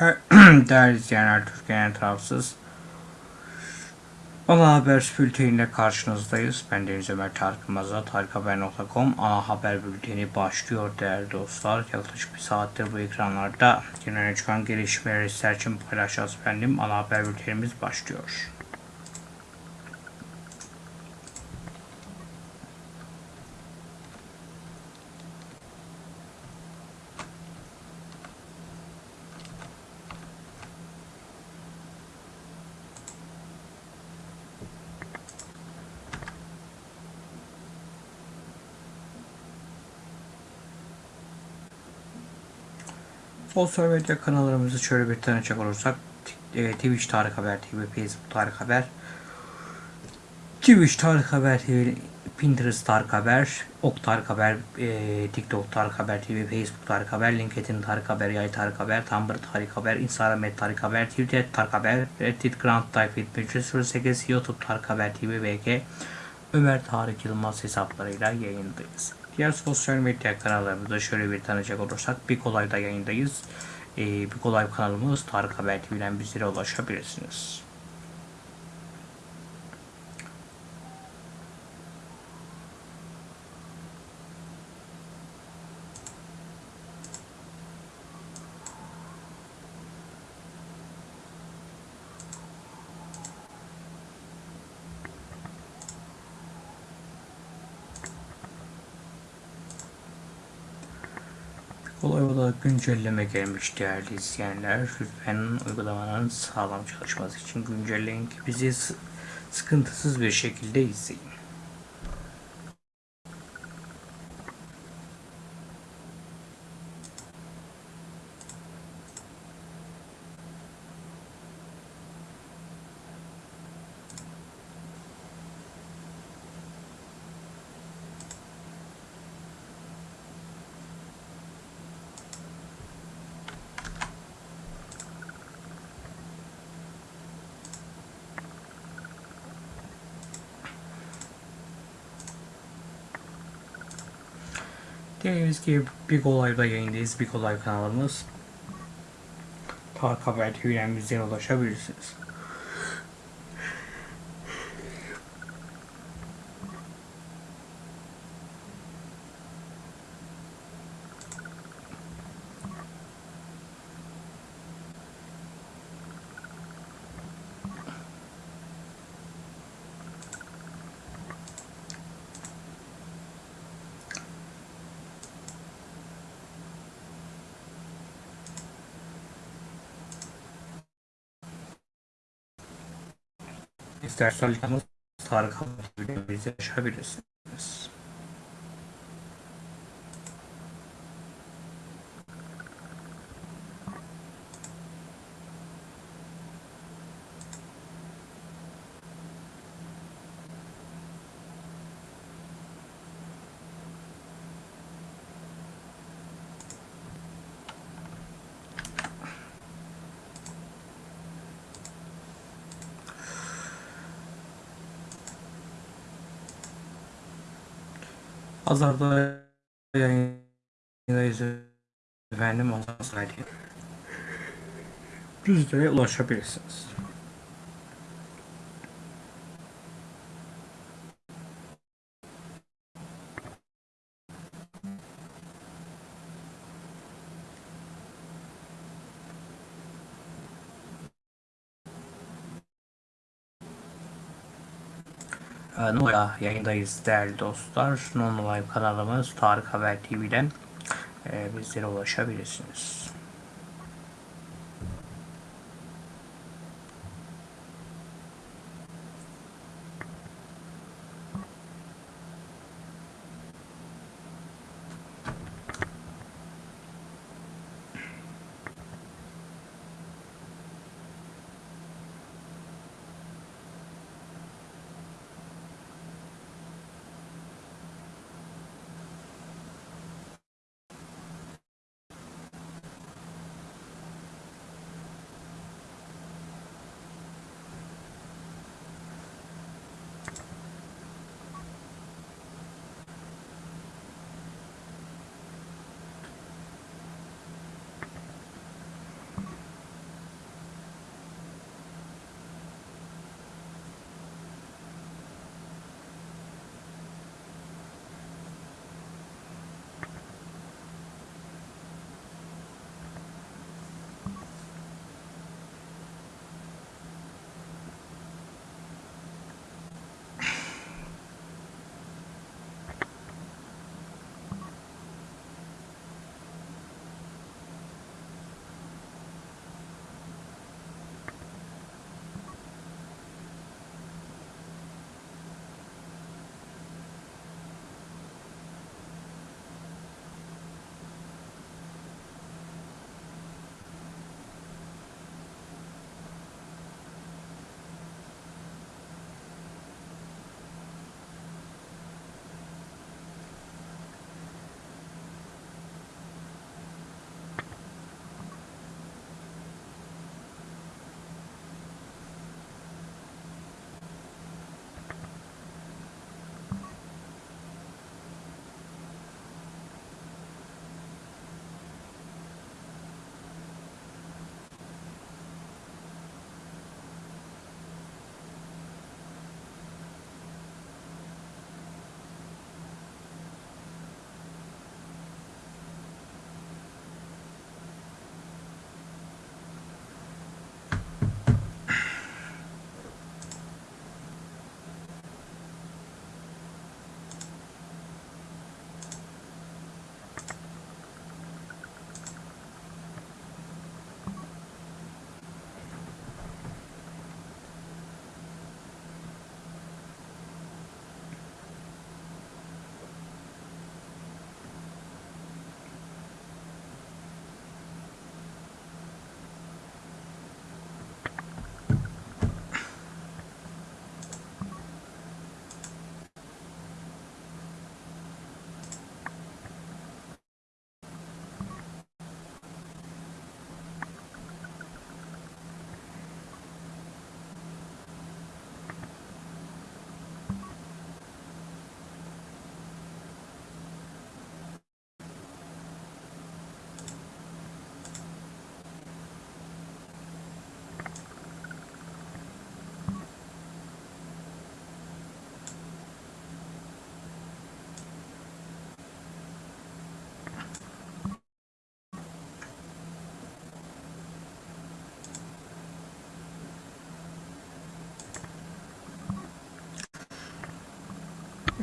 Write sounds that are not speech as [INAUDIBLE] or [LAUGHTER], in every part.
[CLEARS THROAT] Değerli izleyenler, Türkiye'nin tarafsız Ana Haber bülteniyle karşınızdayız. Ben Deniz Ömer Tarık Yılmaz'la tarikhaber.com ana haber bülteni başlıyor değerli dostlar. Yaklaşık bir saattir bu ekranlarda yine çıkan gelişmeleri sizler için paylaşacağız efendim. Ana haber bültenimiz başlıyor. Sosyal medya kanallarımızı şöyle bir tanıcak olursak e, Twitch Tarık Haber TV, Facebook Tarık Haber, Twitch Tarık Haber TV, Pinterest Tarık Haber, Ok Tarık Haber, e, TikTok Tarık Haber TV, Facebook Tarık Haber, LinkedIn Tarık Haber, Yay Tarık Haber, Tumblr Tarık Haber, Instagram et Tarık Haber, Twitter Tarık Haber, Reddit Grand Type 308, YouTube Tarık Haber TV, VG, Ömer Tarık Yılmaz hesaplarıyla yayındayız. Diğer sosyal medya kanallarımızda şöyle bir tanıyacak olursak bir kolayda yayındayız. Ee, bir kolay kanalımız Tarık Haber TV'den bizlere ulaşabilirsiniz. Kolay olarak güncelleme gelmiş değerli izleyenler. Lütfen uygulamanın sağlam çalışması için güncelleyin ki bizi sı- sıkıntısız bir şekilde izleyin. Dediğimiz gibi bir kolayda yayındayız. Bir kolay kanalımız. Tarık Haber TV'den bizlere ulaşabilirsiniz. Tarık Haber TV'den bizlere ulaşabilirsiniz. Pazarda yayındayız efendim. Sonra bizlere ulaşabilirsiniz. Ee, Nurla yayındayız değerli dostlar. Non Live kanalımız Tarık Haber TV'den e, bizlere ulaşabilirsiniz.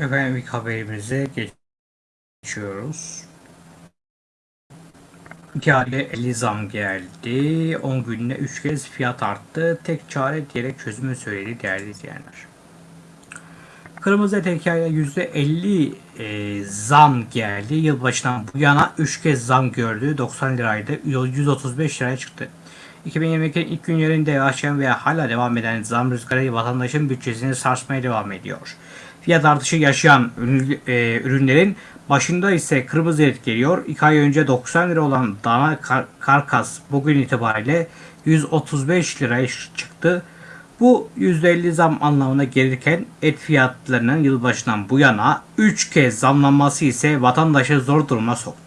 Efendim ilk haberimize geçiyoruz. İki ayda 50 zam geldi. 10 günde 3 kez fiyat arttı. Tek çare diyerek çözümü söyledi değerli izleyenler. Kırmızı et hikaye %50 e, zam geldi. Yılbaşından bu yana 3 kez zam gördü. 90 liraydı. 135 liraya çıktı. 2022'nin ilk günlerinde başlayan ve hala devam eden zam rüzgarı vatandaşın bütçesini sarsmaya devam ediyor. Fiyat artışı yaşayan e, ürünlerin başında ise kırmızı et geliyor. 2 ay önce 90 lira olan dana kar- karkas bugün itibariyle 135 liraya çıktı. Bu %50 zam anlamına gelirken et fiyatlarının yılbaşından bu yana 3 kez zamlanması ise vatandaşı zor duruma soktu.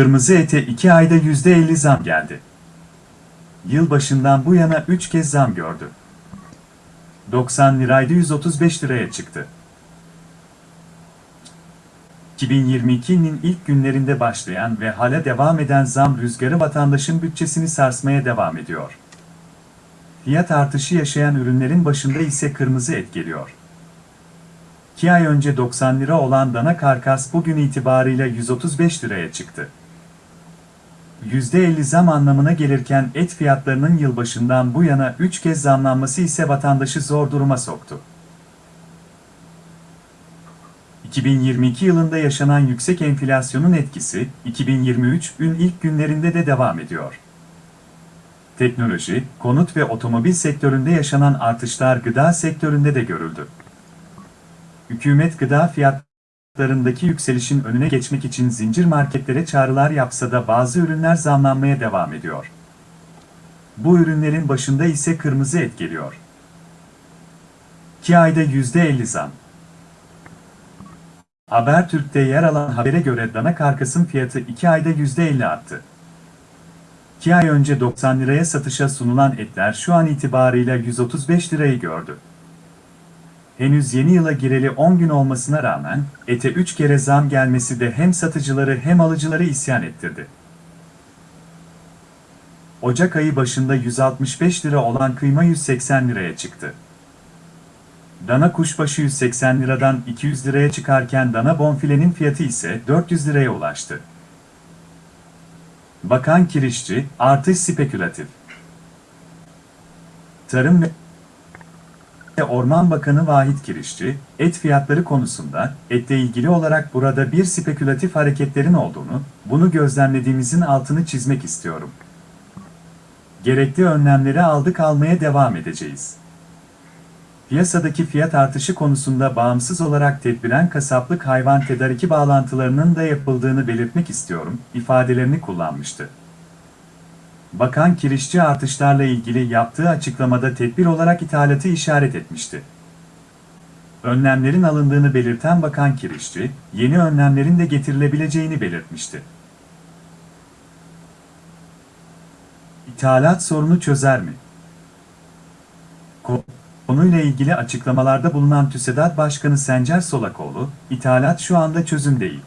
Kırmızı ete 2 ayda %50 zam geldi. Yılbaşından bu yana 3 kez zam gördü. 90 liraydı 135 liraya çıktı. 2022'nin ilk günlerinde başlayan ve hala devam eden zam rüzgarı vatandaşın bütçesini sarsmaya devam ediyor. Fiyat artışı yaşayan ürünlerin başında ise kırmızı et geliyor. 2 ay önce 90 lira olan dana karkas bugün itibarıyla 135 liraya çıktı. %50 zam anlamına gelirken et fiyatlarının yılbaşından bu yana 3 kez zamlanması ise vatandaşı zor duruma soktu. 2022 yılında yaşanan yüksek enflasyonun etkisi 2023'ün ilk günlerinde de devam ediyor. Teknoloji, konut ve otomobil sektöründe yaşanan artışlar gıda sektöründe de görüldü. Hükümet gıda fiyatlarındaki yükselişin önüne geçmek için zincir marketlere çağrılar yapsa da bazı ürünler zamlanmaya devam ediyor. Bu ürünlerin başında ise kırmızı et geliyor. 2 ayda %50 zam. Habertürk'te yer alan habere göre dana karkasın fiyatı 2 ayda %50 arttı. 2 ay önce 90 liraya satışa sunulan etler şu an itibarıyla 135 lirayı gördü. Henüz yeni yıla gireli 10 gün olmasına rağmen ete 3 kere zam gelmesi de hem satıcıları hem alıcıları isyan ettirdi. Ocak ayı başında 165 lira olan kıyma 180 liraya çıktı. Dana kuşbaşı 180 liradan 200 liraya çıkarken dana bonfilenin fiyatı ise 400 liraya ulaştı. Bakan Kirişçi, artış spekülatif. Tarım ve Orman Bakanı Vahit Kirişçi, et fiyatları konusunda etle ilgili olarak burada bir spekülatif hareketlerin olduğunu, bunu gözlemlediğimizin altını çizmek istiyorum. Gerekli önlemleri aldık almaya devam edeceğiz. Piyasadaki fiyat artışı konusunda bağımsız olarak tedbiren kasaplık hayvan tedariki bağlantılarının da yapıldığını belirtmek istiyorum, ifadelerini kullanmıştı. Bakan Kirişçi artışlarla ilgili yaptığı açıklamada tedbir olarak ithalatı işaret etmişti. Önlemlerin alındığını belirten Bakan Kirişçi, yeni önlemlerin de getirilebileceğini belirtmişti. İthalat sorunu çözer mi? Ko- Konuyla ilgili açıklamalarda bulunan TÜSEDAT Başkanı Sencer Solakoğlu, ithalat şu anda çözüm değil.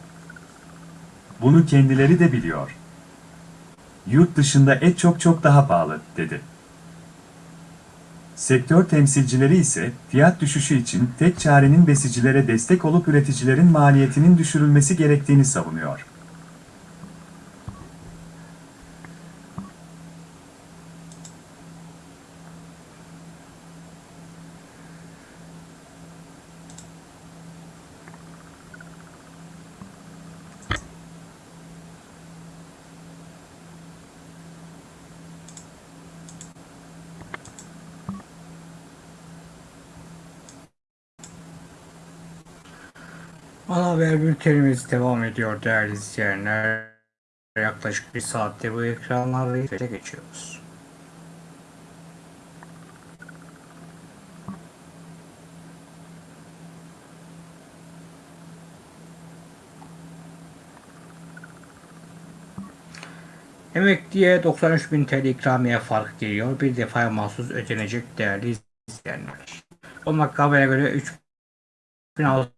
Bunu kendileri de biliyor. Yurt dışında et çok çok daha pahalı, dedi. Sektör temsilcileri ise fiyat düşüşü için tek çarenin besicilere destek olup üreticilerin maliyetinin düşürülmesi gerektiğini savunuyor. Ana haber bültenimiz devam ediyor değerli izleyenler. Yaklaşık bir saatte bu birlikte geçiyoruz. Emekliye 93 bin TL ikramiye fark geliyor. Bir defaya mahsus ödenecek değerli izleyenler. Olmak habere göre 3 2600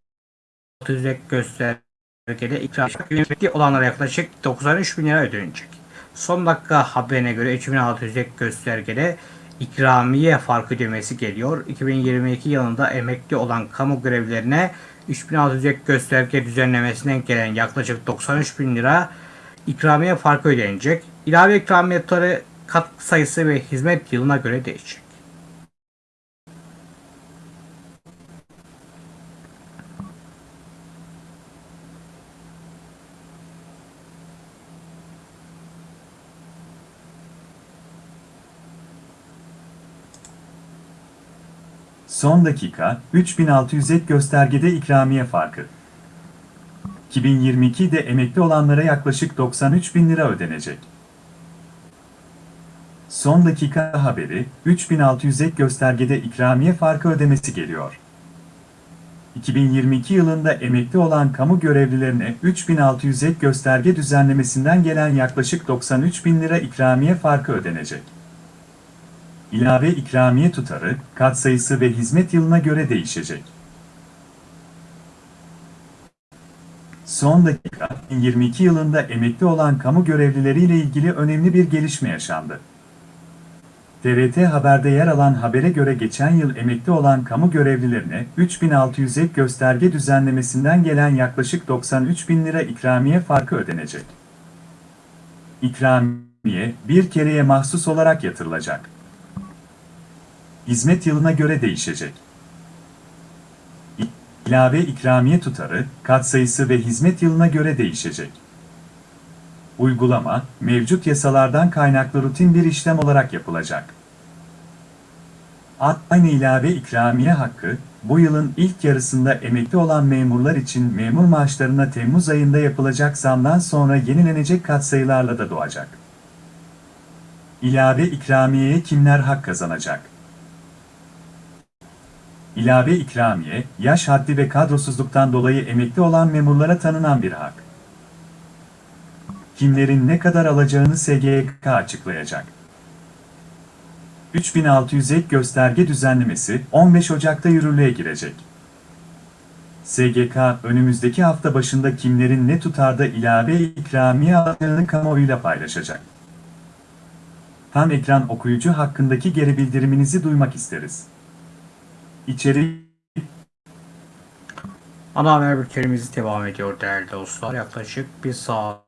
ek göstergede ikramiye olanlara yaklaşık 93 bin lira ödenecek. Son dakika haberine göre 3600 ek göstergede ikramiye fark ödemesi geliyor. 2022 yılında emekli olan kamu görevlilerine 3600 ek gösterge düzenlemesinden gelen yaklaşık 93 bin lira ikramiye farkı ödenecek. İlave ikramiye tutarı katkı sayısı ve hizmet yılına göre değişecek. Son dakika, 3600 ek göstergede ikramiye farkı. 2022'de emekli olanlara yaklaşık 93 bin lira ödenecek. Son dakika haberi, 3600 ek göstergede ikramiye farkı ödemesi geliyor. 2022 yılında emekli olan kamu görevlilerine 3600 ek gösterge düzenlemesinden gelen yaklaşık 93 bin lira ikramiye farkı ödenecek. İlave ikramiye tutarı, katsayısı ve hizmet yılına göre değişecek. Son dakika, 2022 yılında emekli olan kamu görevlileriyle ilgili önemli bir gelişme yaşandı. TRT Haber'de yer alan habere göre geçen yıl emekli olan kamu görevlilerine 3600 ek gösterge düzenlemesinden gelen yaklaşık 93 bin lira ikramiye farkı ödenecek. İkramiye, bir kereye mahsus olarak yatırılacak. Hizmet yılına göre değişecek. İlave ikramiye tutarı, katsayısı ve hizmet yılına göre değişecek. Uygulama, mevcut yasalardan kaynaklı rutin bir işlem olarak yapılacak. Aynı ilave ikramiye hakkı, bu yılın ilk yarısında emekli olan memurlar için memur maaşlarına Temmuz ayında yapılacak zamdan sonra yenilenecek katsayılarla da doğacak. İlave ikramiyeye kimler hak kazanacak? İlave ikramiye, yaş haddi ve kadrosuzluktan dolayı emekli olan memurlara tanınan bir hak. Kimlerin ne kadar alacağını SGK açıklayacak. 3600 ek gösterge düzenlemesi 15 Ocak'ta yürürlüğe girecek. SGK önümüzdeki hafta başında kimlerin ne tutarda ilave ikramiye alacağını kamuoyuyla paylaşacak. Tam ekran okuyucu hakkındaki geri bildiriminizi duymak isteriz. İçerik Ana haber bültenimiz devam ediyor değerli dostlar. Yaklaşık bir saat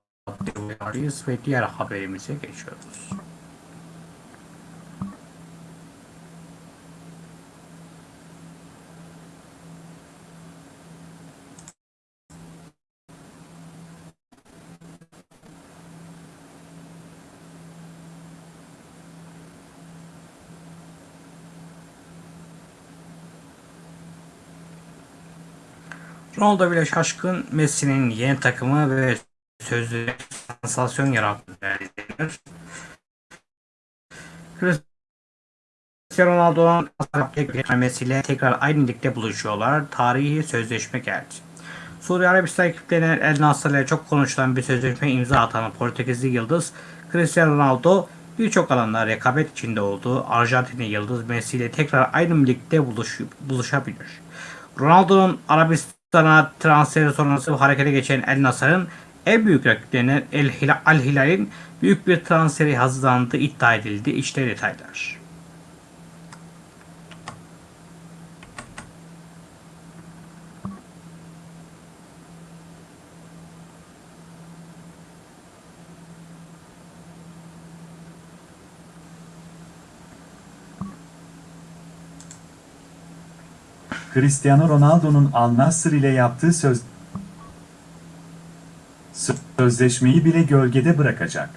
ve diğer haberimize geçiyoruz. Ronaldo bile şaşkın Messi'nin yeni takımı ve sözlü sansasyon yarattı değerli izleyenler. Cristiano Ronaldo'nun Messi ile tekrar aynı ligde buluşuyorlar. Tarihi sözleşme geldi. Suudi Arabistan ekiplerine El Nasr ile çok konuşulan bir sözleşme imza atan Portekizli Yıldız Cristiano Ronaldo birçok alanda rekabet içinde olduğu Arjantinli Yıldız Messi ile tekrar aynı ligde buluş, buluşabilir. Ronaldo'nun Arabistan'a transferi sonrası harekete geçen El Nasr'ın en büyük rakiplerinden El Hilal, Al Hilal'in büyük bir transferi hazırlandığı iddia edildi. İşte detaylar. Cristiano Ronaldo'nun Al Nassr ile yaptığı söz sözleşmeyi bile gölgede bırakacak.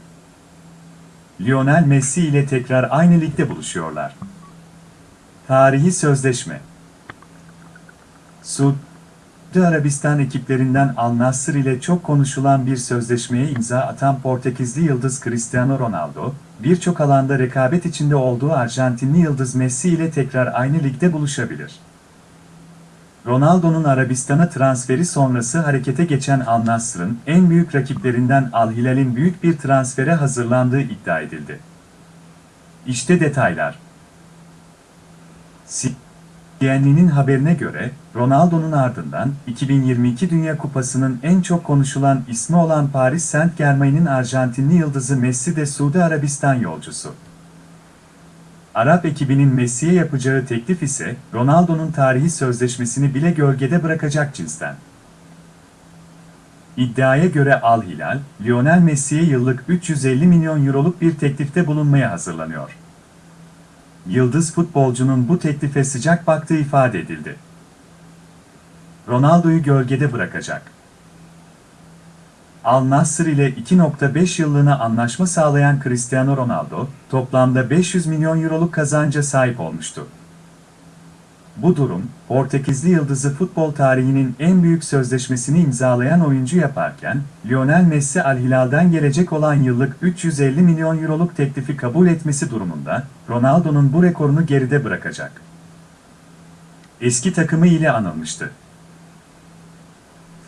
Lionel Messi ile tekrar aynı ligde buluşuyorlar. Tarihi sözleşme Suudi Arabistan ekiplerinden Al Nassr ile çok konuşulan bir sözleşmeye imza atan Portekizli yıldız Cristiano Ronaldo, birçok alanda rekabet içinde olduğu Arjantinli yıldız Messi ile tekrar aynı ligde buluşabilir. Ronaldo'nun Arabistan'a transferi sonrası harekete geçen Al Nassr'ın en büyük rakiplerinden Al Hilal'in büyük bir transfere hazırlandığı iddia edildi. İşte detaylar. DN'nin haberine göre, Ronaldo'nun ardından 2022 Dünya Kupası'nın en çok konuşulan ismi olan Paris Saint-Germain'in Arjantinli yıldızı Messi de Suudi Arabistan yolcusu. Arap ekibinin Messi'ye yapacağı teklif ise Ronaldo'nun tarihi sözleşmesini bile gölgede bırakacak cinsten. İddiaya göre Al Hilal, Lionel Messi'ye yıllık 350 milyon euroluk bir teklifte bulunmaya hazırlanıyor. Yıldız futbolcunun bu teklife sıcak baktığı ifade edildi. Ronaldo'yu gölgede bırakacak. Al Nassr ile 2.5 yıllığına anlaşma sağlayan Cristiano Ronaldo, toplamda 500 milyon euroluk kazanca sahip olmuştu. Bu durum, Portekizli yıldızı futbol tarihinin en büyük sözleşmesini imzalayan oyuncu yaparken, Lionel Messi Al Hilal'den gelecek olan yıllık 350 milyon euroluk teklifi kabul etmesi durumunda, Ronaldo'nun bu rekorunu geride bırakacak. Eski takımı ile anılmıştı.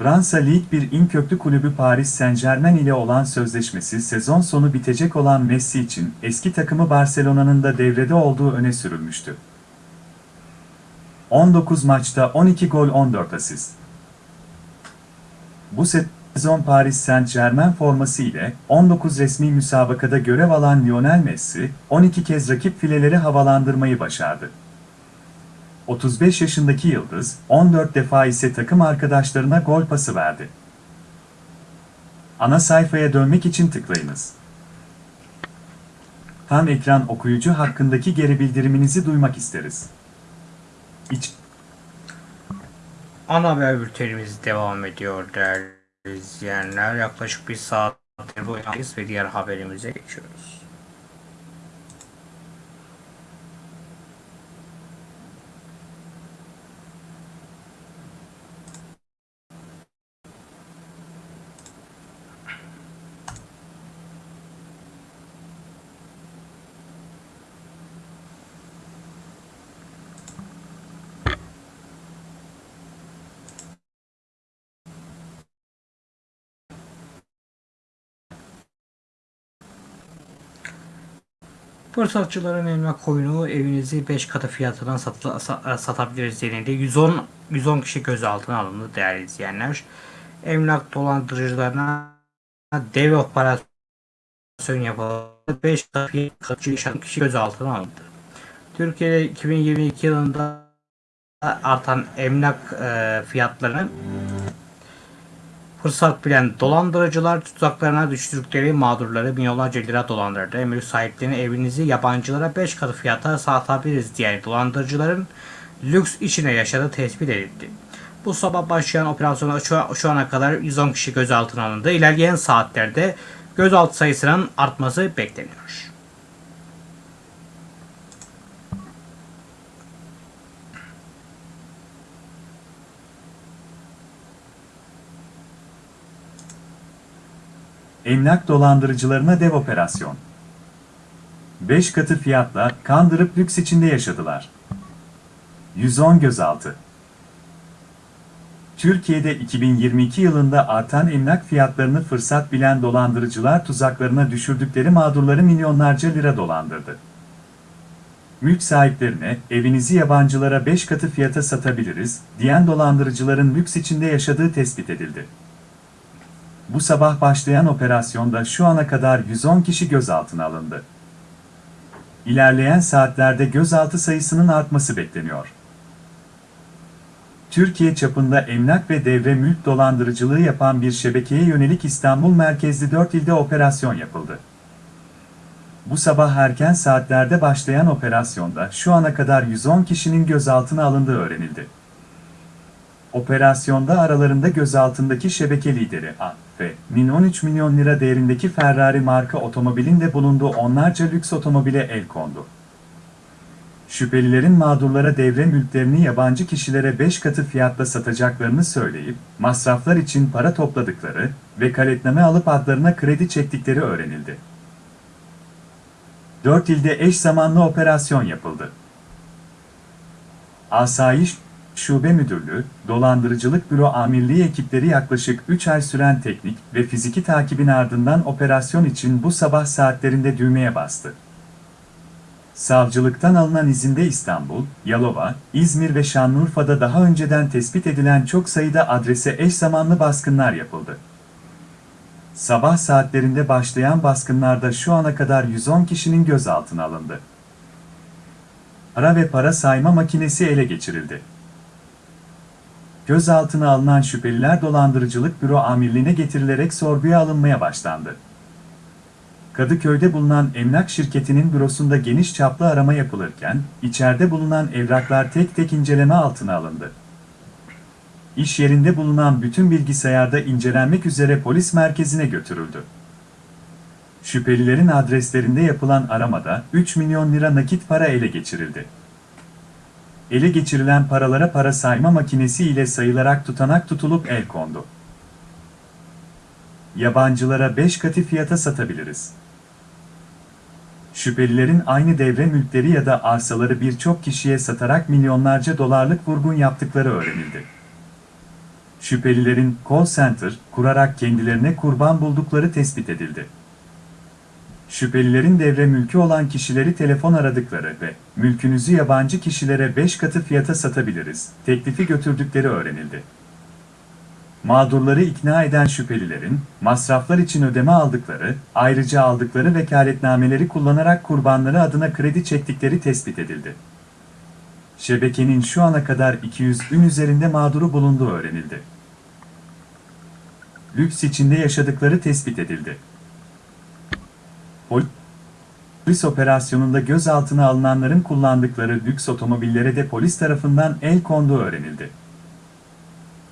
Fransa Lig 1'in köklü kulübü Paris Saint-Germain ile olan sözleşmesi sezon sonu bitecek olan Messi için eski takımı Barcelona'nın da devrede olduğu öne sürülmüştü. 19 maçta 12 gol 14 asist. Bu sezon Paris Saint-Germain forması ile 19 resmi müsabakada görev alan Lionel Messi, 12 kez rakip fileleri havalandırmayı başardı. 35 yaşındaki yıldız, 14 defa ise takım arkadaşlarına gol pası verdi. Ana sayfaya dönmek için tıklayınız. Tam ekran okuyucu hakkındaki geri bildiriminizi duymak isteriz. İç Ana haber bültenimiz devam ediyor değerli izleyenler. Yaklaşık bir saattir buradayız ve diğer haberimize geçiyoruz. Fırsatçıların emlak koyunu evinizi 5 katı fiyatından satı, sa- satabiliriz denildi. 110 110 kişi gözaltına alındı değerli izleyenler. Emlak dolandırıcılarına dev operasyon yapıldı. 5 katı kişi gözaltına alındı. Türkiye'de 2022 yılında artan emlak e, fiyatlarını Fırsat bilen dolandırıcılar tuzaklarına düştükleri mağdurları milyonlarca lira dolandırdı. Emir sahiplerinin evinizi yabancılara 5 katı fiyata satabiliriz diyen dolandırıcıların lüks içine yaşadığı tespit edildi. Bu sabah başlayan operasyona şu, şu ana kadar 110 kişi gözaltına alındı. İlerleyen saatlerde gözaltı sayısının artması bekleniyor. Emlak dolandırıcılarına dev operasyon. 5 katı fiyatla kandırıp lüks içinde yaşadılar. 110 gözaltı. Türkiye'de 2022 yılında artan emlak fiyatlarını fırsat bilen dolandırıcılar tuzaklarına düşürdükleri mağdurları milyonlarca lira dolandırdı. Mülk sahiplerine evinizi yabancılara 5 katı fiyata satabiliriz diyen dolandırıcıların lüks içinde yaşadığı tespit edildi. Bu sabah başlayan operasyonda şu ana kadar 110 kişi gözaltına alındı. İlerleyen saatlerde gözaltı sayısının artması bekleniyor. Türkiye çapında emlak ve devre mülk dolandırıcılığı yapan bir şebekeye yönelik İstanbul merkezli 4 ilde operasyon yapıldı. Bu sabah erken saatlerde başlayan operasyonda şu ana kadar 110 kişinin gözaltına alındığı öğrenildi. Operasyonda aralarında gözaltındaki şebeke lideri A ve Min 13 milyon lira değerindeki Ferrari marka otomobilin de bulunduğu onlarca lüks otomobile el kondu. Şüphelilerin mağdurlara devre mülklerini yabancı kişilere 5 katı fiyatla satacaklarını söyleyip, masraflar için para topladıkları ve kaletname alıp adlarına kredi çektikleri öğrenildi. 4 ilde eş zamanlı operasyon yapıldı. Asayiş Şube Müdürlüğü, Dolandırıcılık Büro Amirliği ekipleri yaklaşık 3 ay süren teknik ve fiziki takibin ardından operasyon için bu sabah saatlerinde düğmeye bastı. Savcılıktan alınan izinde İstanbul, Yalova, İzmir ve Şanlıurfa'da daha önceden tespit edilen çok sayıda adrese eş zamanlı baskınlar yapıldı. Sabah saatlerinde başlayan baskınlarda şu ana kadar 110 kişinin gözaltına alındı. Para ve para sayma makinesi ele geçirildi. Gözaltına alınan şüpheliler dolandırıcılık büro amirliğine getirilerek sorguya alınmaya başlandı. Kadıköy'de bulunan emlak şirketinin bürosunda geniş çaplı arama yapılırken, içeride bulunan evraklar tek tek inceleme altına alındı. İş yerinde bulunan bütün bilgisayarda incelenmek üzere polis merkezine götürüldü. Şüphelilerin adreslerinde yapılan aramada 3 milyon lira nakit para ele geçirildi. Ele geçirilen paralara para sayma makinesi ile sayılarak tutanak tutulup el kondu. Yabancılara 5 katı fiyata satabiliriz. Şüphelilerin aynı devre mülkleri ya da arsaları birçok kişiye satarak milyonlarca dolarlık vurgun yaptıkları öğrenildi. Şüphelilerin call center kurarak kendilerine kurban buldukları tespit edildi. Şüphelilerin devre mülkü olan kişileri telefon aradıkları ve mülkünüzü yabancı kişilere 5 katı fiyata satabiliriz teklifi götürdükleri öğrenildi. Mağdurları ikna eden şüphelilerin, masraflar için ödeme aldıkları, ayrıca aldıkları vekaletnameleri kullanarak kurbanları adına kredi çektikleri tespit edildi. Şebekenin şu ana kadar 200 ün üzerinde mağduru bulunduğu öğrenildi. Lüks içinde yaşadıkları tespit edildi. Polis operasyonunda gözaltına alınanların kullandıkları lüks otomobillere de polis tarafından el konduğu öğrenildi.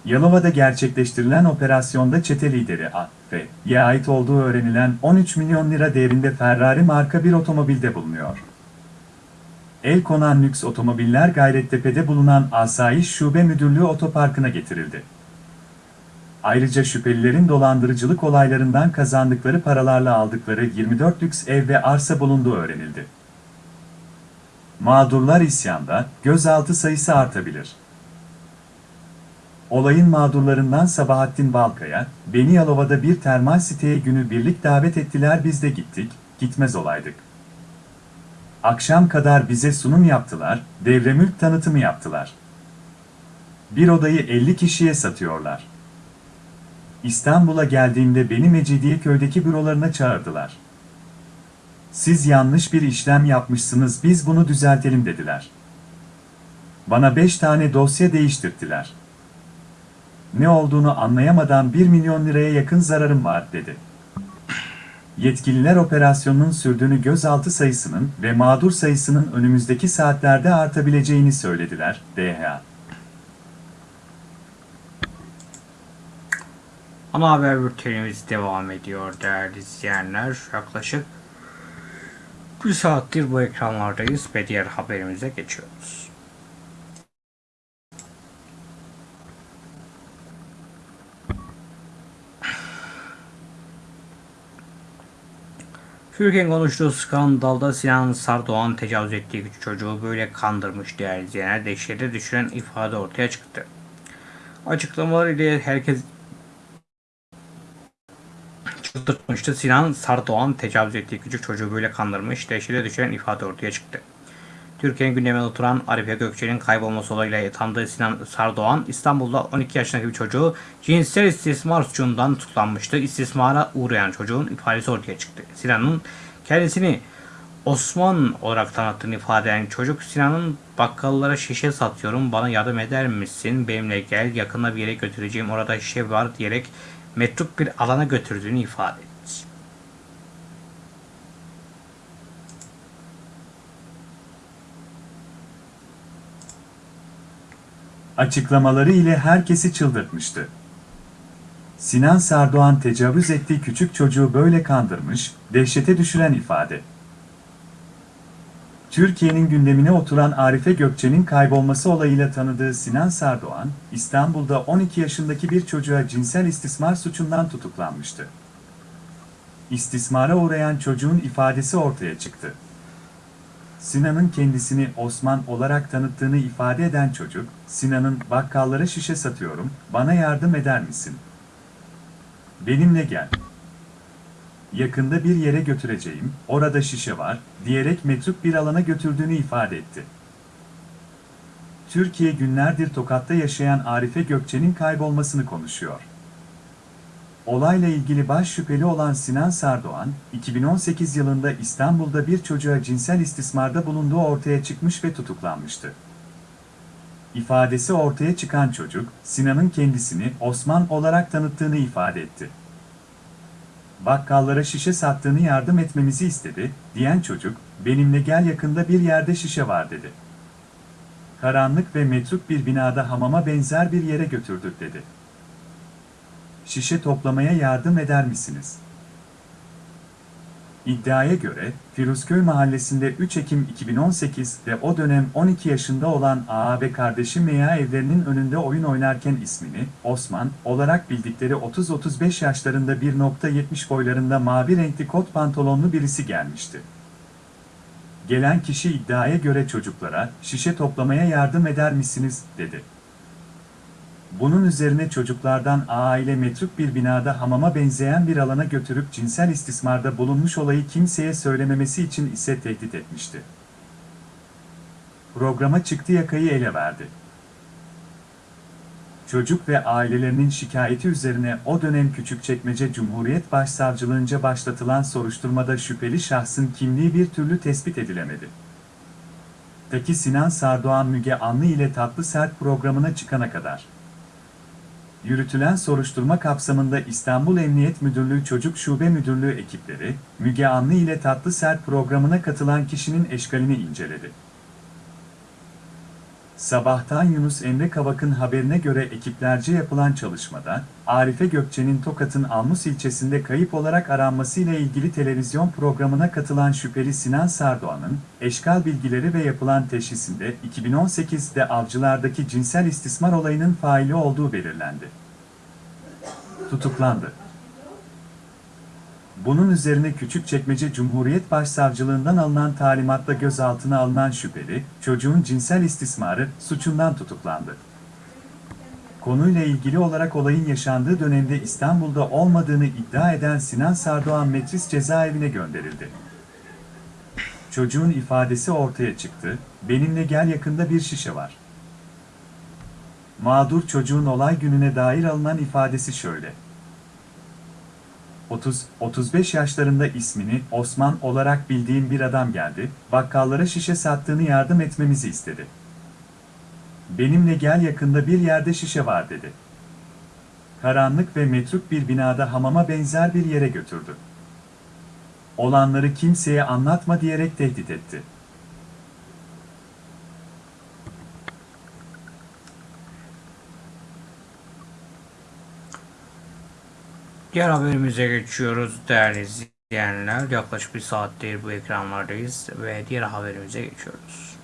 Yalova'da gerçekleştirilen operasyonda çete lideri A ve Y'ye ait olduğu öğrenilen 13 milyon lira değerinde Ferrari marka bir otomobilde bulunuyor. El konan lüks otomobiller Gayrettepe'de bulunan Asayiş Şube Müdürlüğü Otoparkı'na getirildi. Ayrıca şüphelilerin dolandırıcılık olaylarından kazandıkları paralarla aldıkları 24 lüks ev ve arsa bulunduğu öğrenildi. Mağdurlar isyanda, gözaltı sayısı artabilir. Olayın mağdurlarından Sabahattin Balkaya, beni Yalova'da bir termal siteye günü birlik davet ettiler biz de gittik, gitmez olaydık. Akşam kadar bize sunum yaptılar, devremülk tanıtımı yaptılar. Bir odayı 50 kişiye satıyorlar. İstanbul'a geldiğimde beni Mecidiyeköy'deki bürolarına çağırdılar. Siz yanlış bir işlem yapmışsınız biz bunu düzeltelim dediler. Bana 5 tane dosya değiştirdiler. Ne olduğunu anlayamadan 1 milyon liraya yakın zararım var dedi. Yetkililer operasyonun sürdüğünü gözaltı sayısının ve mağdur sayısının önümüzdeki saatlerde artabileceğini söylediler, DHA. Ana haber bültenimiz devam ediyor değerli izleyenler. Yaklaşık bir saattir bu ekranlardayız ve diğer haberimize geçiyoruz. Türkiye'nin konuştuğu skandalda Sinan Sardoğan tecavüz ettiği çocuğu böyle kandırmış değerli izleyenler. Dehşete düşüren ifade ortaya çıktı. Açıklamalar ile herkes çıldırtmıştı. Sinan Sardoğan tecavüz ettiği küçük çocuğu böyle kandırmış. Dehşete düşen ifade ortaya çıktı. Türkiye'nin gündemine oturan Arife Gökçe'nin kaybolması olayıyla tanıdığı Sinan Sardoğan, İstanbul'da 12 yaşındaki bir çocuğu cinsel istismar suçundan tutuklanmıştı. İstismara uğrayan çocuğun ifadesi ortaya çıktı. Sinan'ın kendisini Osman olarak tanıttığını ifade eden çocuk Sinan'ın bakkallara şişe satıyorum bana yardım eder misin benimle gel yakında bir yere götüreceğim orada şişe var diyerek metruk bir alana götürdüğünü ifade etti. Açıklamaları ile herkesi çıldırtmıştı. Sinan Sardoğan tecavüz ettiği küçük çocuğu böyle kandırmış, dehşete düşüren ifade. Türkiye'nin gündemine oturan Arife Gökçe'nin kaybolması olayıyla tanıdığı Sinan Sardoğan, İstanbul'da 12 yaşındaki bir çocuğa cinsel istismar suçundan tutuklanmıştı. İstismara uğrayan çocuğun ifadesi ortaya çıktı. Sinan'ın kendisini Osman olarak tanıttığını ifade eden çocuk, Sinan'ın bakkallara şişe satıyorum, bana yardım eder misin? Benimle gel. Yakında bir yere götüreceğim, orada şişe var, diyerek metruk bir alana götürdüğünü ifade etti. Türkiye günlerdir Tokat'ta yaşayan Arife Gökçe'nin kaybolmasını konuşuyor. Olayla ilgili baş şüpheli olan Sinan Sardoğan, 2018 yılında İstanbul'da bir çocuğa cinsel istismarda bulunduğu ortaya çıkmış ve tutuklanmıştı. İfadesi ortaya çıkan çocuk, Sinan'ın kendisini Osman olarak tanıttığını ifade etti. Bakkallara şişe sattığını yardım etmemizi istedi, diyen çocuk, benimle gel yakında bir yerde şişe var dedi. Karanlık ve metruk bir binada hamama benzer bir yere götürdük dedi. Şişe toplamaya yardım eder misiniz? İddiaya göre, Firuzköy mahallesinde 3 Ekim 2018 ve o dönem 12 yaşında olan AA ve kardeşi Meya evlerinin önünde oyun oynarken ismini, Osman, olarak bildikleri 30-35 yaşlarında 1.70 boylarında mavi renkli kot pantolonlu birisi gelmişti. Gelen kişi iddiaya göre çocuklara, şişe toplamaya yardım eder misiniz, dedi. Bunun üzerine çocuklardan aile metruk bir binada hamama benzeyen bir alana götürüp cinsel istismarda bulunmuş olayı kimseye söylememesi için ise tehdit etmişti. Programa çıktı yakayı ele verdi. Çocuk ve ailelerinin şikayeti üzerine o dönem Küçükçekmece Cumhuriyet Başsavcılığınca başlatılan soruşturmada şüpheli şahsın kimliği bir türlü tespit edilemedi. Taki Sinan Sardoğan Müge Anlı ile Tatlı Sert programına çıkana kadar. Yürütülen soruşturma kapsamında İstanbul Emniyet Müdürlüğü Çocuk Şube Müdürlüğü ekipleri, Müge Anlı ile Tatlı Sert programına katılan kişinin eşkalini inceledi. Sabahtan Yunus Emre Kavak'ın haberine göre ekiplerce yapılan çalışmada, Arife Gökçe'nin Tokat'ın Almus ilçesinde kayıp olarak aranmasıyla ilgili televizyon programına katılan şüpheli Sinan Sardoğan'ın, eşkal bilgileri ve yapılan teşhisinde 2018'de avcılardaki cinsel istismar olayının faili olduğu belirlendi. Tutuklandı. Bunun üzerine Küçükçekmece Cumhuriyet Başsavcılığından alınan talimatla gözaltına alınan şüpheli, çocuğun cinsel istismarı suçundan tutuklandı. Konuyla ilgili olarak olayın yaşandığı dönemde İstanbul'da olmadığını iddia eden Sinan Sardoğan Metris cezaevine gönderildi. Çocuğun ifadesi ortaya çıktı, benimle gel yakında bir şişe var. Mağdur çocuğun olay gününe dair alınan ifadesi şöyle. 30-35 yaşlarında ismini Osman olarak bildiğim bir adam geldi, bakkallara şişe sattığını yardım etmemizi istedi. Benimle gel yakında bir yerde şişe var dedi. Karanlık ve metruk bir binada hamama benzer bir yere götürdü. Olanları kimseye anlatma diyerek tehdit etti. Diğer haberimize geçiyoruz değerli izleyenler. Yaklaşık bir saattir bu ekranlardayız ve diğer haberimize geçiyoruz.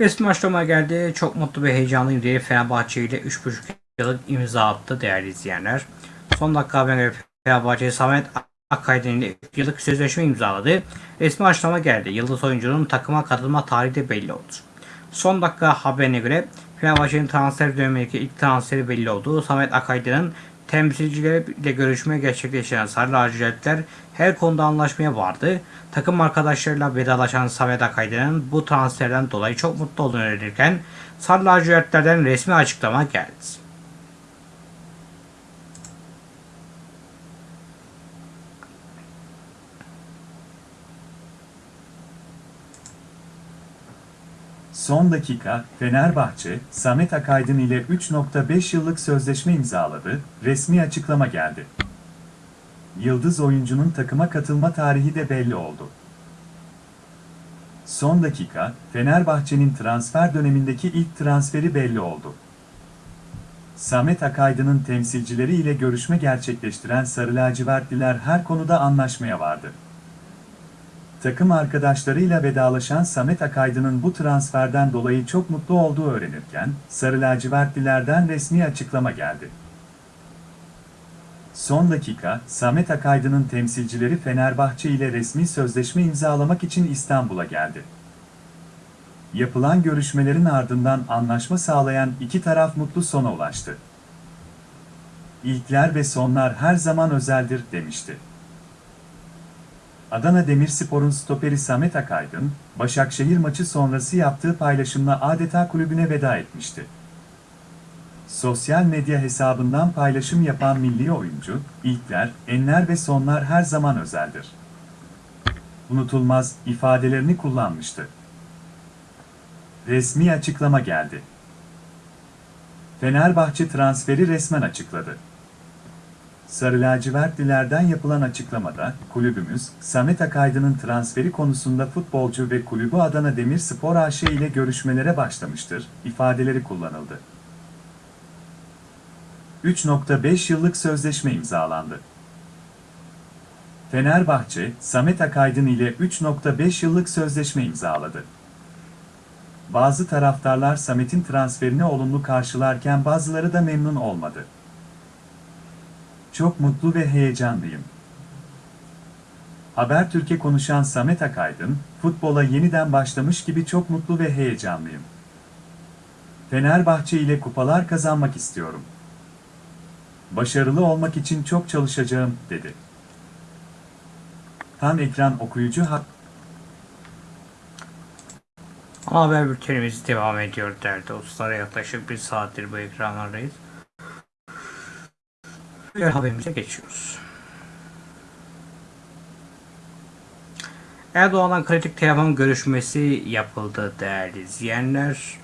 Resmi açıklama geldi. Çok mutlu ve heyecanlıyım diye Fenerbahçe ile 3,5 yıllık imza attı değerli izleyenler. Son dakika haberine göre Fenerbahçe Samet Akaydın ile 3 yıllık sözleşme imzaladı. Resmi açıklama geldi. Yıldız oyuncunun takıma katılma tarihi de belli oldu. Son dakika haberine göre Fenerbahçe'nin transfer dönemindeki ilk transferi belli oldu. Samet Akaydın'ın temsilcileriyle görüşme gerçekleştiren Sarı Lacivertler her konuda anlaşmaya vardı. Takım arkadaşlarıyla vedalaşan Samet Akaydın'ın bu transferden dolayı çok mutlu olduğunu öğrenirken Sarı Lacivertlerden resmi açıklama geldi. Son dakika, Fenerbahçe, Samet Akaydın ile 3.5 yıllık sözleşme imzaladı, resmi açıklama geldi. Yıldız oyuncunun takıma katılma tarihi de belli oldu. Son dakika, Fenerbahçe'nin transfer dönemindeki ilk transferi belli oldu. Samet Akaydın'ın temsilcileri ile görüşme gerçekleştiren Sarı Lacivertliler her konuda anlaşmaya vardı. Takım arkadaşlarıyla vedalaşan Samet Akaydın'ın bu transferden dolayı çok mutlu olduğu öğrenirken, Sarı Lacivertlilerden resmi açıklama geldi. Son dakika, Samet Akaydın'ın temsilcileri Fenerbahçe ile resmi sözleşme imzalamak için İstanbul'a geldi. Yapılan görüşmelerin ardından anlaşma sağlayan iki taraf mutlu sona ulaştı. İlkler ve sonlar her zaman özeldir demişti. Adana Demirspor'un stoperi Samet Akaydın, Başakşehir maçı sonrası yaptığı paylaşımla adeta kulübüne veda etmişti. Sosyal medya hesabından paylaşım yapan milli oyuncu, ilkler, enler ve sonlar her zaman özeldir. Unutulmaz ifadelerini kullanmıştı. Resmi açıklama geldi. Fenerbahçe transferi resmen açıkladı. Sarı lacivertlilerden yapılan açıklamada, kulübümüz, Samet Akaydın'ın transferi konusunda futbolcu ve kulübü Adana Demirspor AŞ ile görüşmelere başlamıştır, ifadeleri kullanıldı. 3.5 yıllık sözleşme imzalandı. Fenerbahçe, Samet Akaydın ile 3.5 yıllık sözleşme imzaladı. Bazı taraftarlar Samet'in transferini olumlu karşılarken bazıları da memnun olmadı. Çok mutlu ve heyecanlıyım. Habertürk'e konuşan Samet Akaydın, futbola yeniden başlamış gibi çok mutlu ve heyecanlıyım. Fenerbahçe ile kupalar kazanmak istiyorum. Başarılı olmak için çok çalışacağım, dedi. Tam ekran okuyucu hak haber bültenimiz devam ediyor değerli dostlar. Yaklaşık bir saattir bu ekranlardayız. Diğer haberimize geçiyoruz. Erdoğan'la kritik telefon görüşmesi yapıldı değerli izleyenler.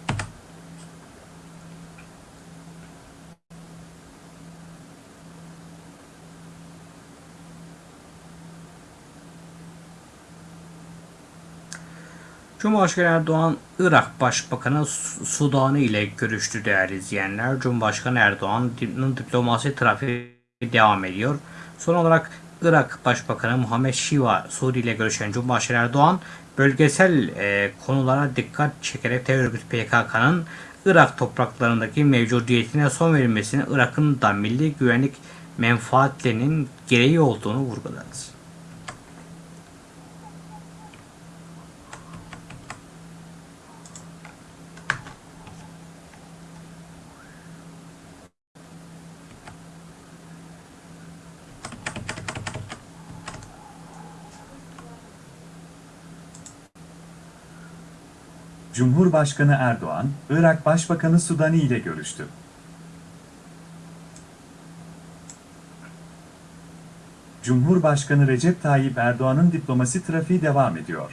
Cumhurbaşkanı Erdoğan, Irak Başbakanı Su- Sudani ile görüştü değerli izleyenler. Cumhurbaşkanı Erdoğan'ın diplomasi trafiği devam ediyor. Son olarak Irak Başbakanı Muhammed Şiva Suudi ile görüşen Cumhurbaşkanı Erdoğan, bölgesel e, konulara dikkat çekerek terör örgütü PKK'nın Irak topraklarındaki mevcudiyetine son verilmesinin Irak'ın da milli güvenlik menfaatlerinin gereği olduğunu vurguladı. Cumhurbaşkanı Erdoğan, Irak Başbakanı Sudani ile görüştü. Cumhurbaşkanı Recep Tayyip Erdoğan'ın diplomasi trafiği devam ediyor.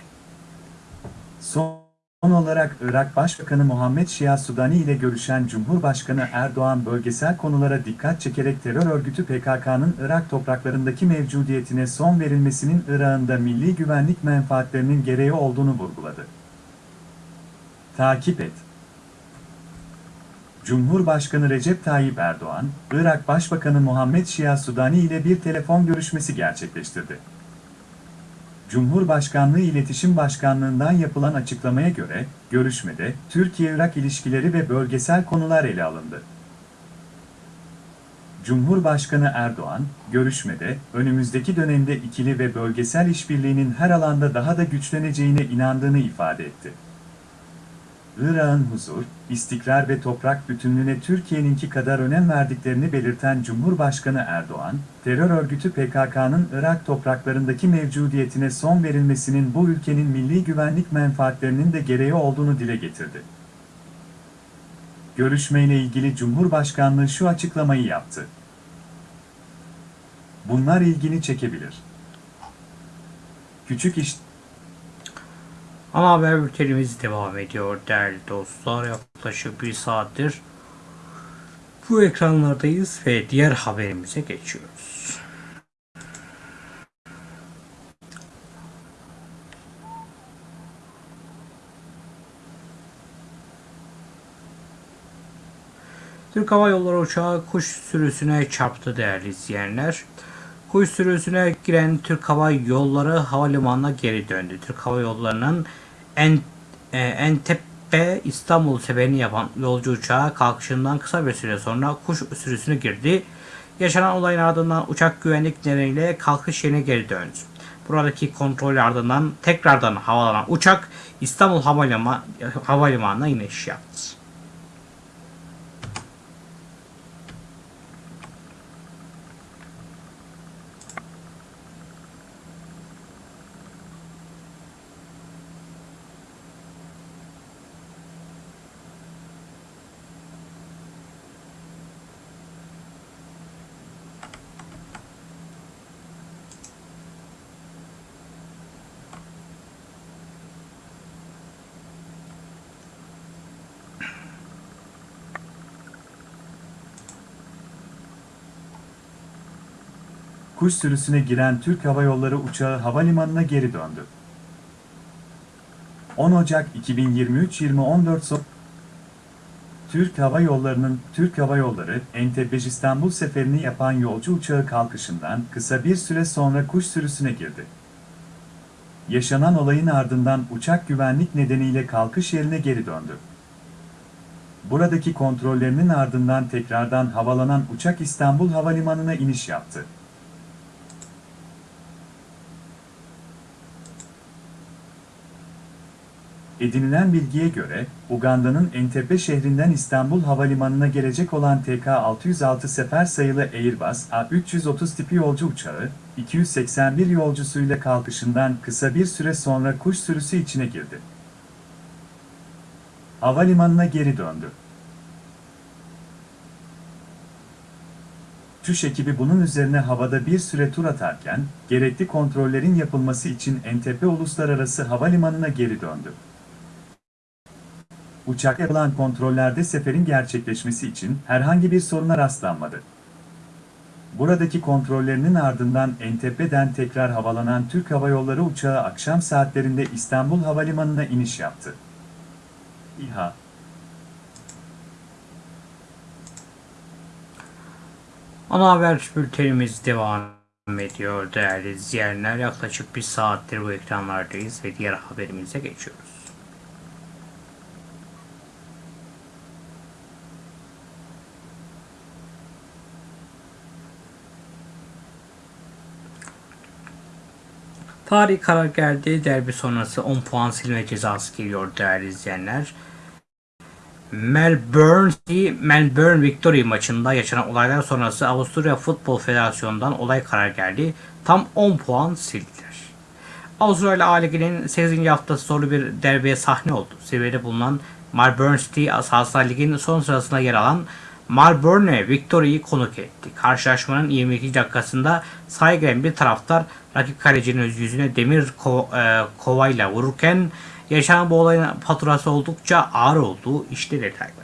Son olarak Irak Başbakanı Muhammed Şia Sudani ile görüşen Cumhurbaşkanı Erdoğan bölgesel konulara dikkat çekerek terör örgütü PKK'nın Irak topraklarındaki mevcudiyetine son verilmesinin Irak'ın milli güvenlik menfaatlerinin gereği olduğunu vurguladı. Takip et. Cumhurbaşkanı Recep Tayyip Erdoğan, Irak Başbakanı Muhammed Şia Sudani ile bir telefon görüşmesi gerçekleştirdi. Cumhurbaşkanlığı İletişim Başkanlığından yapılan açıklamaya göre, görüşmede Türkiye-Irak ilişkileri ve bölgesel konular ele alındı. Cumhurbaşkanı Erdoğan, görüşmede önümüzdeki dönemde ikili ve bölgesel işbirliğinin her alanda daha da güçleneceğine inandığını ifade etti. Irak'ın huzur, istikrar ve toprak bütünlüğüne Türkiye'ninki kadar önem verdiklerini belirten Cumhurbaşkanı Erdoğan, terör örgütü PKK'nın Irak topraklarındaki mevcudiyetine son verilmesinin bu ülkenin milli güvenlik menfaatlerinin de gereği olduğunu dile getirdi. Görüşmeyle ilgili Cumhurbaşkanlığı şu açıklamayı yaptı. Bunlar ilgini çekebilir. Küçük iş Ana haber bültenimiz devam ediyor değerli dostlar. Yaklaşık bir saattir bu ekranlardayız ve diğer haberimize geçiyoruz. Türk Hava Yolları uçağı kuş sürüsüne çarptı değerli izleyenler. Kuş sürüsüne giren Türk Hava Yolları havalimanına geri döndü. Türk Hava Yolları'nın en, e, Entebbe İstanbul seferini yapan yolcu uçağı kalkışından kısa bir süre sonra kuş sürüsüne girdi. Yaşanan olayın ardından uçak güvenlik nedeniyle kalkış yerine geri döndü. Buradaki kontrol ardından tekrardan havalanan uçak İstanbul Havalimanı, Havalimanı'na iniş yaptı. Kuş sürüsüne giren Türk Hava Yolları uçağı havalimanına geri döndü. 10 Ocak 2023-2014 son Türk Hava Yolları'nın Türk Hava Yolları Entebbe İstanbul seferini yapan yolcu uçağı kalkışından kısa bir süre sonra kuş sürüsüne girdi. Yaşanan olayın ardından uçak güvenlik nedeniyle kalkış yerine geri döndü. Buradaki kontrollerinin ardından tekrardan havalanan uçak İstanbul Havalimanı'na iniş yaptı. Edinilen bilgiye göre, Uganda'nın Entebbe şehrinden İstanbul Havalimanı'na gelecek olan TK-606 sefer sayılı Airbus A330 tipi yolcu uçağı, 281 yolcusuyla kalkışından kısa bir süre sonra kuş sürüsü içine girdi. Havalimanına geri döndü. Uçuş ekibi bunun üzerine havada bir süre tur atarken, gerekli kontrollerin yapılması için Entebbe Uluslararası Havalimanı'na geri döndü. Uçak yapılan kontrollerde seferin gerçekleşmesi için herhangi bir soruna rastlanmadı. Buradaki kontrollerinin ardından Entebbe'den tekrar havalanan Türk Hava Yolları uçağı akşam saatlerinde İstanbul Havalimanı'na iniş yaptı. İHA Ana haber bültenimiz devam ediyor değerli izleyenler. Yaklaşık bir saattir bu ekranlardayız ve diğer haberimize geçiyoruz. Tarih karar geldi. Derbi sonrası 10 puan silme cezası geliyor değerli izleyenler. Melbourne Melbourne Victory maçında yaşanan olaylar sonrası Avusturya Futbol Federasyonu'ndan olay karar geldi. Tam 10 puan sildiler. Avustralya A Ligi'nin 8. haftası zorlu bir derbiye sahne oldu. Seviyede bulunan Melbourne City Asaslar Ligi'nin son sırasında yer alan Melbourne Victory'yi konuk etti. Karşılaşmanın 22 dakikasında giren bir taraftar rakip kalecinin yüzüne demir ko- e, kovayla vururken yaşanan bu olayın faturası oldukça ağır olduğu işte detaylar.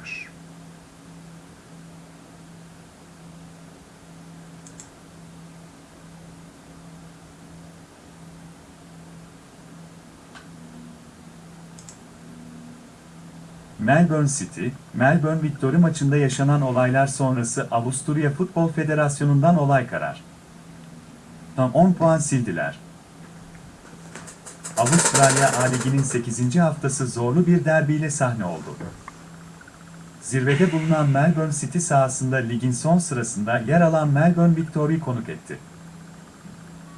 Melbourne City, Melbourne Victory maçında yaşanan olaylar sonrası Avusturya Futbol Federasyonu'ndan olay karar. Tam 10 puan sildiler. Avustralya A Ligi'nin 8. haftası zorlu bir derbiyle sahne oldu. Zirvede bulunan Melbourne City sahasında ligin son sırasında yer alan Melbourne Victory'yi konuk etti.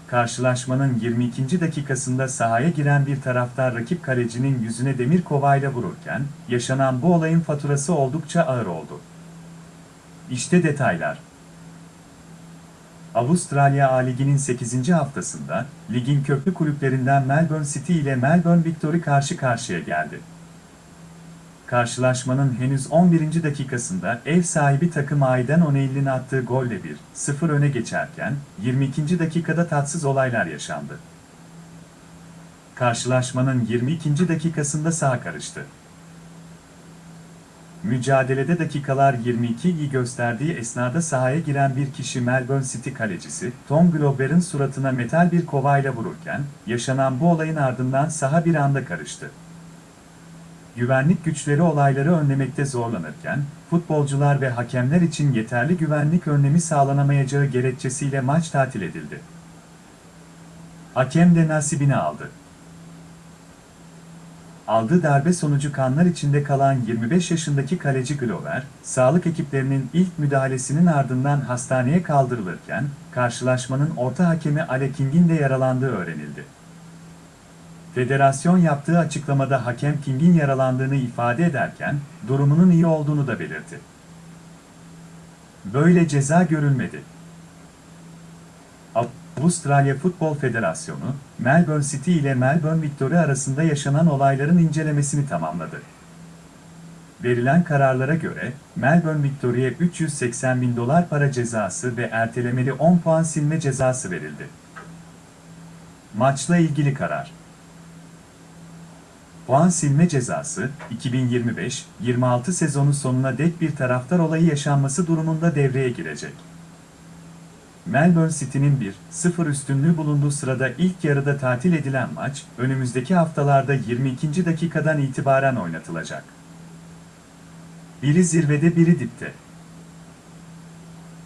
Karşılaşmanın 22. dakikasında sahaya giren bir taraftar rakip kalecinin yüzüne demir kovayla vururken, yaşanan bu olayın faturası oldukça ağır oldu. İşte detaylar. Avustralya A Ligi'nin 8. haftasında, ligin köklü kulüplerinden Melbourne City ile Melbourne Victory karşı karşıya geldi. Karşılaşmanın henüz 11. dakikasında ev sahibi takım Aiden O'Neill'in attığı golle 1-0 öne geçerken, 22. dakikada tatsız olaylar yaşandı. Karşılaşmanın 22. dakikasında saha karıştı. Mücadelede dakikalar 22'yi gösterdiği esnada sahaya giren bir kişi Melbourne City kalecisi, Tom Glover'ın suratına metal bir kovayla vururken, yaşanan bu olayın ardından saha bir anda karıştı. Güvenlik güçleri olayları önlemekte zorlanırken, futbolcular ve hakemler için yeterli güvenlik önlemi sağlanamayacağı gerekçesiyle maç tatil edildi. Hakem de nasibini aldı. aldığı darbe sonucu kanlar içinde kalan 25 yaşındaki kaleci Glover, sağlık ekiplerinin ilk müdahalesinin ardından hastaneye kaldırılırken, karşılaşmanın orta hakemi Ale King'in de yaralandığı öğrenildi. Federasyon yaptığı açıklamada hakem King'in yaralandığını ifade ederken, durumunun iyi olduğunu da belirtti. Böyle ceza görülmedi. Avustralya Futbol Federasyonu, Melbourne City ile Melbourne Victory arasında yaşanan olayların incelemesini tamamladı. Verilen kararlara göre, Melbourne Victory'e 380 bin dolar para cezası ve ertelemeli 10 puan silme cezası verildi. Maçla ilgili karar Puan silme cezası, 2025-26 sezonu sonuna dek bir taraftar olayı yaşanması durumunda devreye girecek. Melbourne City'nin 1-0 üstünlüğü bulunduğu sırada ilk yarıda tatil edilen maç, önümüzdeki haftalarda 22. dakikadan itibaren oynatılacak. Biri zirvede biri dipte.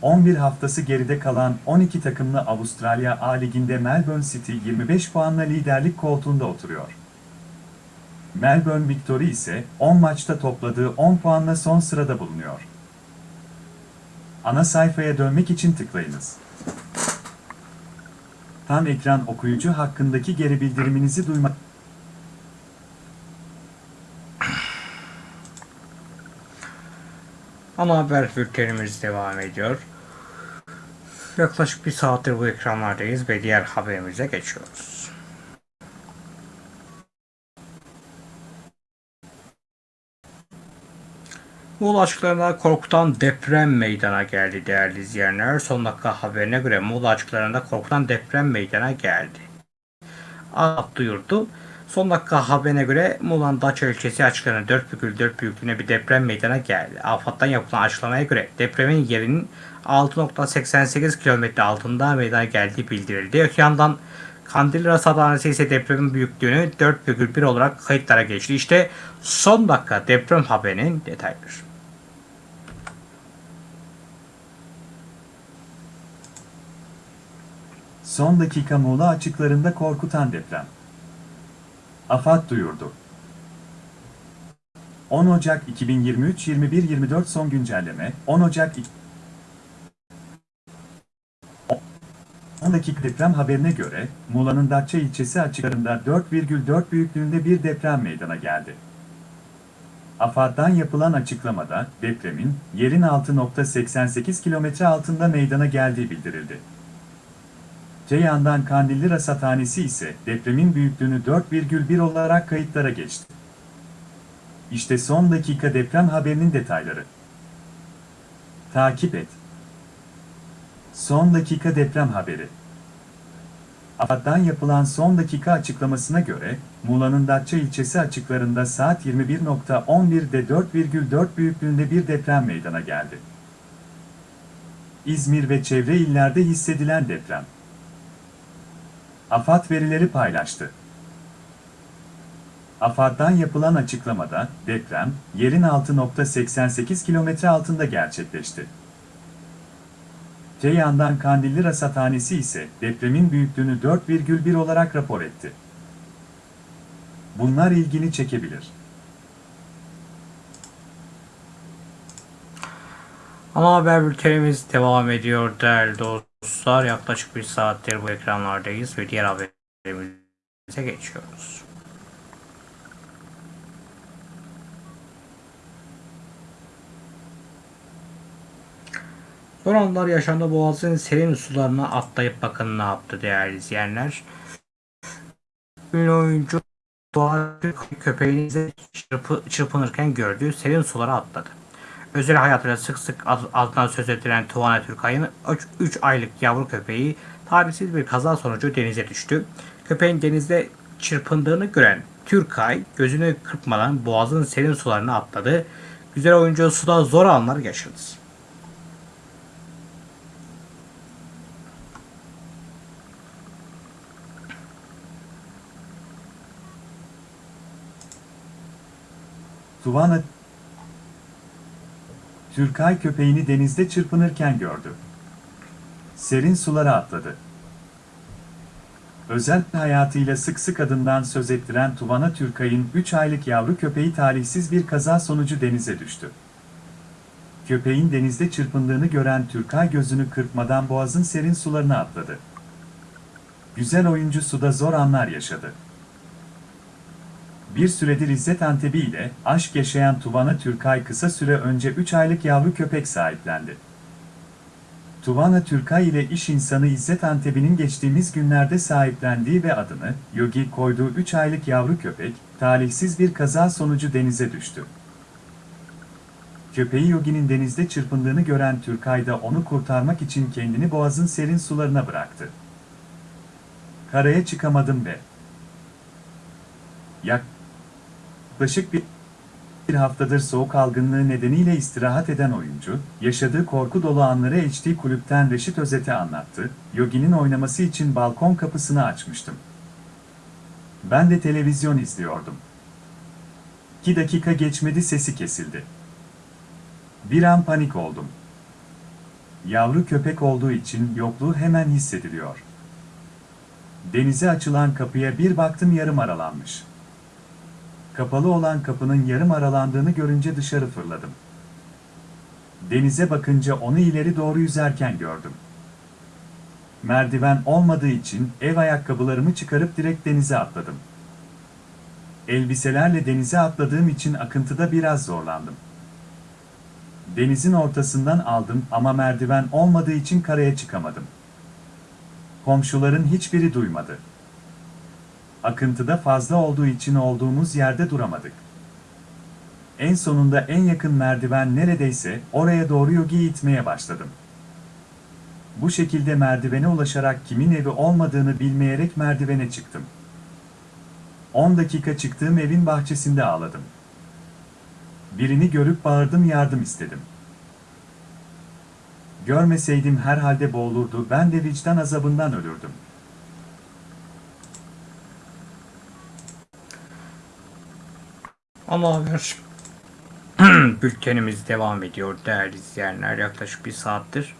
11 haftası geride kalan 12 takımlı Avustralya A Ligi'nde Melbourne City 25 puanla liderlik koltuğunda oturuyor. Melbourne Victory ise 10 maçta topladığı 10 puanla son sırada bulunuyor. Ana sayfaya dönmek için tıklayınız. Tam ekran okuyucu hakkındaki geri bildiriminizi duymak Ana haber bültenimiz devam ediyor. Yaklaşık bir saattir bu ekranlardayız ve diğer haberimize geçiyoruz. Muğla açıklarında korkutan deprem meydana geldi değerli izleyenler. Son dakika haberine göre Muğla açıklarında korkutan deprem meydana geldi. At duyurdu. Son dakika haberine göre Muğla'nın Daça ilçesi açıklarında 4,4 büyüklüğünde bir deprem meydana geldi. AFAD'dan yapılan açıklamaya göre depremin yerinin 6.88 kilometre altında meydana geldiği bildirildi. Öte yandan Kandilli Rasathanesi ise depremin büyüklüğünü 4,1 olarak kayıtlara geçti. İşte son dakika deprem haberinin detayları. son dakika Muğla açıklarında korkutan deprem. AFAD duyurdu. 10 Ocak 2023-21-24 son güncelleme 10 Ocak 10 dakika deprem haberine göre Muğla'nın Datça ilçesi açıklarında 4,4 büyüklüğünde bir deprem meydana geldi. AFAD'dan yapılan açıklamada depremin yerin 6.88 kilometre altında meydana geldiği bildirildi. Te yandan Kandilli Rasathanesi ise depremin büyüklüğünü 4,1 olarak kayıtlara geçti. İşte son dakika deprem haberinin detayları. Takip et. Son dakika deprem haberi. AFAD'dan yapılan son dakika açıklamasına göre, Muğla'nın Datça ilçesi açıklarında saat 21.11'de 4,4 büyüklüğünde bir deprem meydana geldi. İzmir ve çevre illerde hissedilen deprem. AFAD verileri paylaştı. AFAD'dan yapılan açıklamada deprem yerin 6.88 kilometre altında gerçekleşti. Te yandan Kandilli Rasathanesi ise depremin büyüklüğünü 4,1 olarak rapor etti. Bunlar ilgini çekebilir. Ana haber bültenimiz devam ediyor değerli dostlar. Yaklaşık bir saattir bu ekranlardayız ve diğer haberimize geçiyoruz. Son anlar yaşandı Boğaz'ın serin sularına atlayıp bakın ne yaptı değerli izleyenler. Ünlü oyuncu Doğan Türk köpeğini çırpı, çırpınırken gördüğü serin sulara atladı. Özel hayatıyla sık sık ad- adından söz edilen Tuana Türkay'ın 3 aylık yavru köpeği talihsiz bir kaza sonucu denize düştü. Köpeğin denizde çırpındığını gören Türkay gözünü kırpmadan boğazın serin sularına atladı. Güzel oyuncu suda zor anlar yaşadı. Tuvana Türkay köpeğini denizde çırpınırken gördü. Serin sulara atladı. Özel hayatıyla sık sık adından söz ettiren Tuvana Türkay'ın 3 aylık yavru köpeği talihsiz bir kaza sonucu denize düştü. Köpeğin denizde çırpındığını gören Türkay gözünü kırpmadan boğazın serin sularına atladı. Güzel oyuncu suda zor anlar yaşadı. Bir süredir İzzet Antebi ile aşk yaşayan Tuvana Türkay kısa süre önce 3 aylık yavru köpek sahiplendi. Tuvana Türkay ile iş insanı İzzet Antebi'nin geçtiğimiz günlerde sahiplendiği ve adını Yogi koyduğu 3 aylık yavru köpek, talihsiz bir kaza sonucu denize düştü. Köpeği Yogi'nin denizde çırpındığını gören Türkay da onu kurtarmak için kendini boğazın serin sularına bıraktı. Karaya çıkamadım ve yaklaşık bir haftadır soğuk algınlığı nedeniyle istirahat eden oyuncu, yaşadığı korku dolu anları HD kulüpten Reşit Özet'e anlattı, Yogi'nin oynaması için balkon kapısını açmıştım. Ben de televizyon izliyordum. 2 dakika geçmedi sesi kesildi. Bir an panik oldum. Yavru köpek olduğu için yokluğu hemen hissediliyor. Denize açılan kapıya bir baktım yarım aralanmış. Kapalı olan kapının yarım aralandığını görünce dışarı fırladım. Denize bakınca onu ileri doğru yüzerken gördüm. Merdiven olmadığı için ev ayakkabılarımı çıkarıp direkt denize atladım. Elbiselerle denize atladığım için akıntıda biraz zorlandım. Denizin ortasından aldım ama merdiven olmadığı için karaya çıkamadım. Komşuların hiçbiri duymadı. Akıntıda fazla olduğu için olduğumuz yerde duramadık. En sonunda en yakın merdiven neredeyse oraya doğru Yogi'yi itmeye başladım. Bu şekilde merdivene ulaşarak kimin evi olmadığını bilmeyerek merdivene çıktım. 10 dakika çıktığım evin bahçesinde ağladım. Birini görüp bağırdım yardım istedim. Görmeseydim herhalde boğulurdu ben de vicdan azabından ölürdüm. Ama haber [CLEARS THROAT] bültenimiz devam ediyor değerli izleyenler. Yaklaşık bir saattir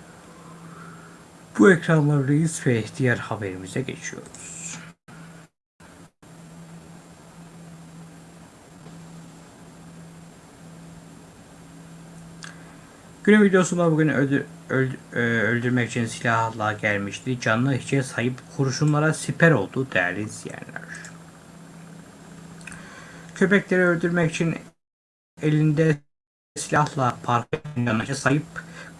bu ekranlardayız ve diğer haberimize geçiyoruz. Günün videosunda bugün öldü, öldü- e, öldürmek için silahla gelmişti. Canlı hiçe sahip kurşunlara siper oldu değerli izleyenler. Köpekleri öldürmek için elinde silahla parka yanıcı sahip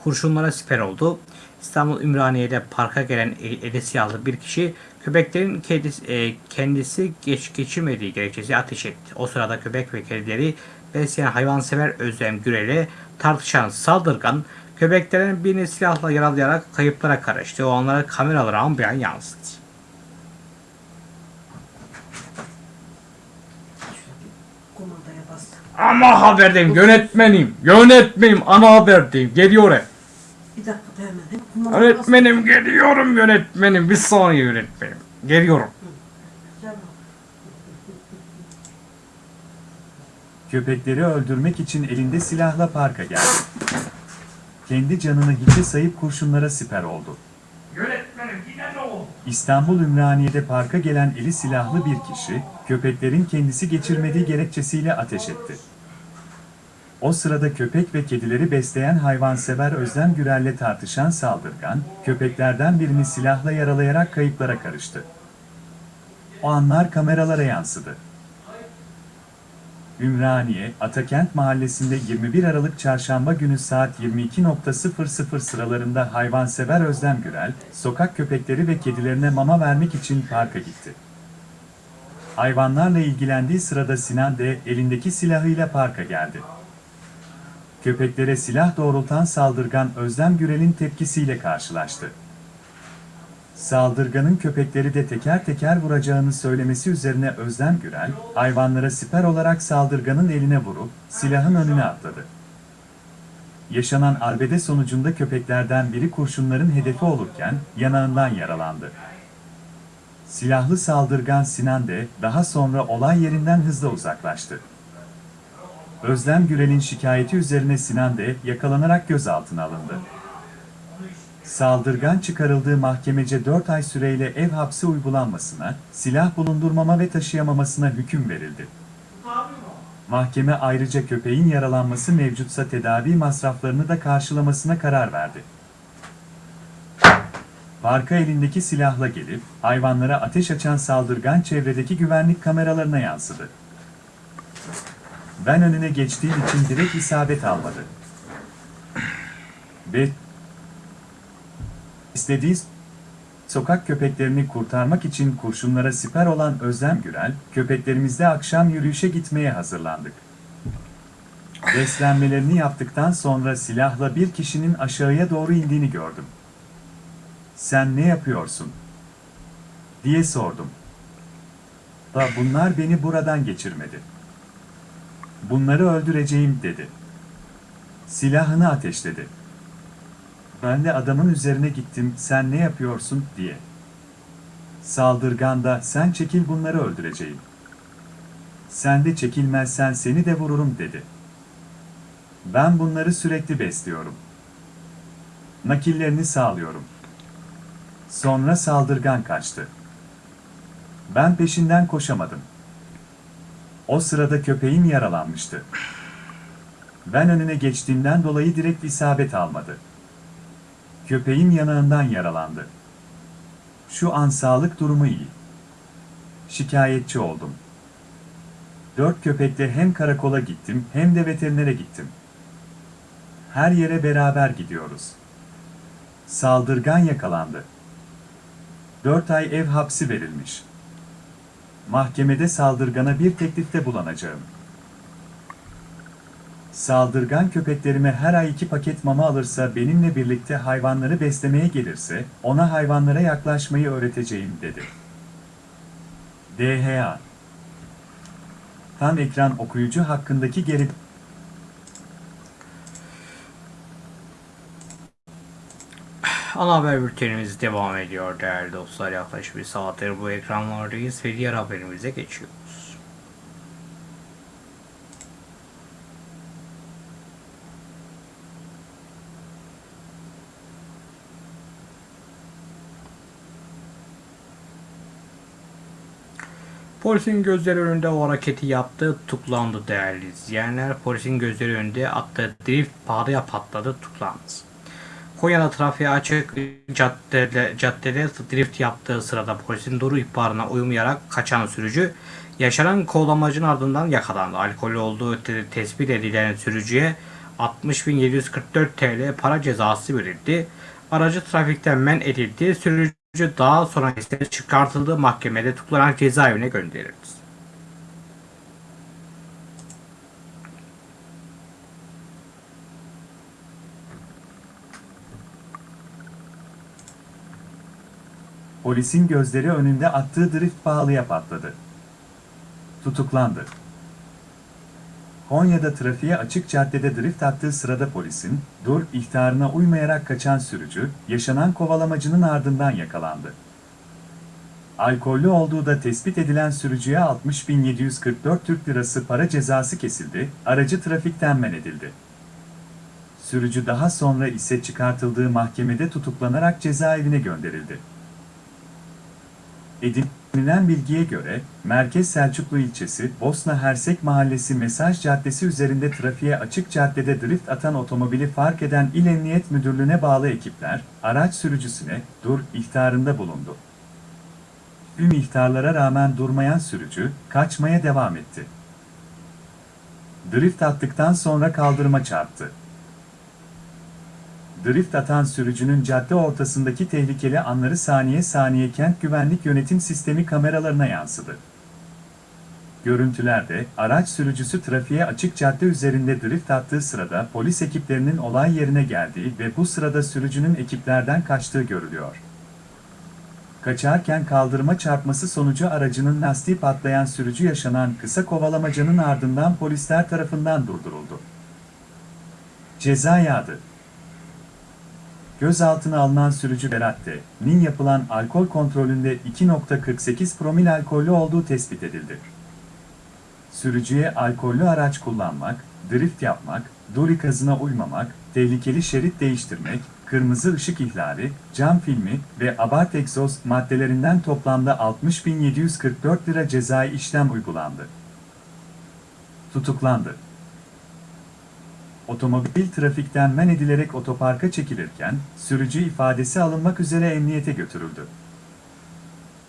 kurşunlara siper oldu. İstanbul Ümraniye'de parka gelen el- eli silahlı bir kişi köpeklerin kendisi, e, kendisi geç geçirmediği gerekçesi ateş etti. O sırada köpek ve kedileri besleyen hayvansever Özlem Gürel'e tartışan saldırgan köpeklerin birini silahla yaralayarak kayıplara karıştı. O anları kameralara ambiyan yansıdı. Ama haberdeyim yönetmenim. Yönetmenim ana haberdeyim. Geliyor he. Bir dakika da hemen. Yönetmenim geliyorum yönetmenim. Bir saniye yönetmenim. Geliyorum. Gel. Köpekleri öldürmek için elinde silahla parka geldi. Kendi canını hiçe sayıp kurşunlara siper oldu. Oldu? İstanbul Ümraniye'de parka gelen eli silahlı bir kişi, köpeklerin kendisi geçirmediği gerekçesiyle ateş etti. O sırada köpek ve kedileri besleyen hayvansever Özlem Gürel'le tartışan saldırgan, köpeklerden birini silahla yaralayarak kayıplara karıştı. O anlar kameralara yansıdı. Ümraniye, Atakent mahallesinde 21 Aralık Çarşamba günü saat 22.00 sıralarında hayvansever Özlem Gürel, sokak köpekleri ve kedilerine mama vermek için parka gitti. Hayvanlarla ilgilendiği sırada Sinan D. elindeki silahıyla parka geldi. Köpeklere silah doğrultan saldırgan Özlem Gürel'in tepkisiyle karşılaştı. Saldırganın köpekleri de teker teker vuracağını söylemesi üzerine Özlem Gürel, hayvanlara siper olarak saldırganın eline vurup silahın önüne atladı. Yaşanan arbede sonucunda köpeklerden biri kurşunların hedefi olurken yanağından yaralandı. Silahlı saldırgan Sinan de daha sonra olay yerinden hızla uzaklaştı. Özlem Gürel'in şikayeti üzerine Sinan de yakalanarak gözaltına alındı. Saldırgan çıkarıldığı mahkemece 4 ay süreyle ev hapsi uygulanmasına, silah bulundurmama ve taşıyamamasına hüküm verildi. Mahkeme ayrıca köpeğin yaralanması mevcutsa tedavi masraflarını da karşılamasına karar verdi. Parka elindeki silahla gelip hayvanlara ateş açan saldırgan çevredeki güvenlik kameralarına yansıdı. Ben önüne geçtiğim için direkt isabet almadı. Ve istediği sokak köpeklerini kurtarmak için kurşunlara siper olan Özlem Gürel, köpeklerimizle akşam yürüyüşe gitmeye hazırlandık. Beslenmelerini yaptıktan sonra silahla bir kişinin aşağıya doğru indiğini gördüm. Sen ne yapıyorsun? diye sordum. Da bunlar beni buradan geçirmedi. Bunları öldüreceğim dedi. Silahını ateşledi. Ben de adamın üzerine gittim, sen ne yapıyorsun diye. Saldırgan da sen çekil bunları öldüreceğim. Sen de çekilmezsen seni de vururum dedi. Ben bunları sürekli besliyorum. Nakillerini sağlıyorum. Sonra saldırgan kaçtı. Ben peşinden koşamadım. O sırada köpeğim yaralanmıştı. Ben önüne geçtiğimden dolayı direkt isabet almadı. Köpeğim yanağından yaralandı. Şu an sağlık durumu iyi. Şikayetçi oldum. Dört köpekle hem karakola gittim hem de veterinere gittim. Her yere beraber gidiyoruz. Saldırgan yakalandı. Dört ay ev hapsi verilmiş. Mahkemede saldırgana bir teklifte bulunacağım. Saldırgan köpeklerime her ay iki paket mama alırsa benimle birlikte hayvanları beslemeye gelirse, ona hayvanlara yaklaşmayı öğreteceğim dedi. DHA Tam ekran okuyucu hakkındaki geri Ana haber bültenimiz devam ediyor değerli dostlar. Yaklaşık bir saattir bu ekranlardayız ve diğer haberimize geçiyoruz. Polisin gözleri önünde o hareketi yaptı, tutuklandı değerli izleyenler. Polisin gözleri önünde attığı drift pahalıya patladı, tutuklandı. Konya'da trafiğe açık caddede, caddede drift yaptığı sırada polisin doğru ihbarına uymayarak kaçan sürücü yaşanan kovalamacın ardından yakalandı. Alkolü olduğu te- tespit edilen sürücüye 60.744 TL para cezası verildi. Aracı trafikten men edildi. Sürücü daha sonra ise çıkartıldığı mahkemede tutuklanarak cezaevine gönderildi. Polisin gözleri önünde attığı drift pahalıya patladı. Tutuklandı. Konya'da trafiğe açık caddede drift attığı sırada polisin, dur ihtarına uymayarak kaçan sürücü, yaşanan kovalamacının ardından yakalandı. Alkollü olduğu da tespit edilen sürücüye 60.744 Türk Lirası para cezası kesildi, aracı trafikten men edildi. Sürücü daha sonra ise çıkartıldığı mahkemede tutuklanarak cezaevine gönderildi. Edinilen bilgiye göre, Merkez Selçuklu ilçesi, Bosna Hersek Mahallesi Mesaj Caddesi üzerinde trafiğe açık caddede drift atan otomobili fark eden İl Emniyet Müdürlüğü'ne bağlı ekipler, araç sürücüsüne dur ihtarında bulundu. Tüm ihtarlara rağmen durmayan sürücü, kaçmaya devam etti. Drift attıktan sonra kaldırıma çarptı. Drift atan sürücünün cadde ortasındaki tehlikeli anları saniye saniye kent güvenlik yönetim sistemi kameralarına yansıdı. Görüntülerde araç sürücüsü trafiğe açık cadde üzerinde drift attığı sırada polis ekiplerinin olay yerine geldiği ve bu sırada sürücünün ekiplerden kaçtığı görülüyor. Kaçarken kaldırıma çarpması sonucu aracının lastiği patlayan sürücü yaşanan kısa kovalamacanın ardından polisler tarafından durduruldu. Ceza yağdı. Gözaltına alınan sürücü Berat'te,'nin yapılan alkol kontrolünde 2.48 promil alkollü olduğu tespit edildi. Sürücüye alkollü araç kullanmak, drift yapmak, dur ikazına uymamak, tehlikeli şerit değiştirmek, kırmızı ışık ihlali, cam filmi ve abart egzoz maddelerinden toplamda 60.744 lira cezai işlem uygulandı. Tutuklandı. Otomobil trafikten men edilerek otoparka çekilirken, sürücü ifadesi alınmak üzere emniyete götürüldü.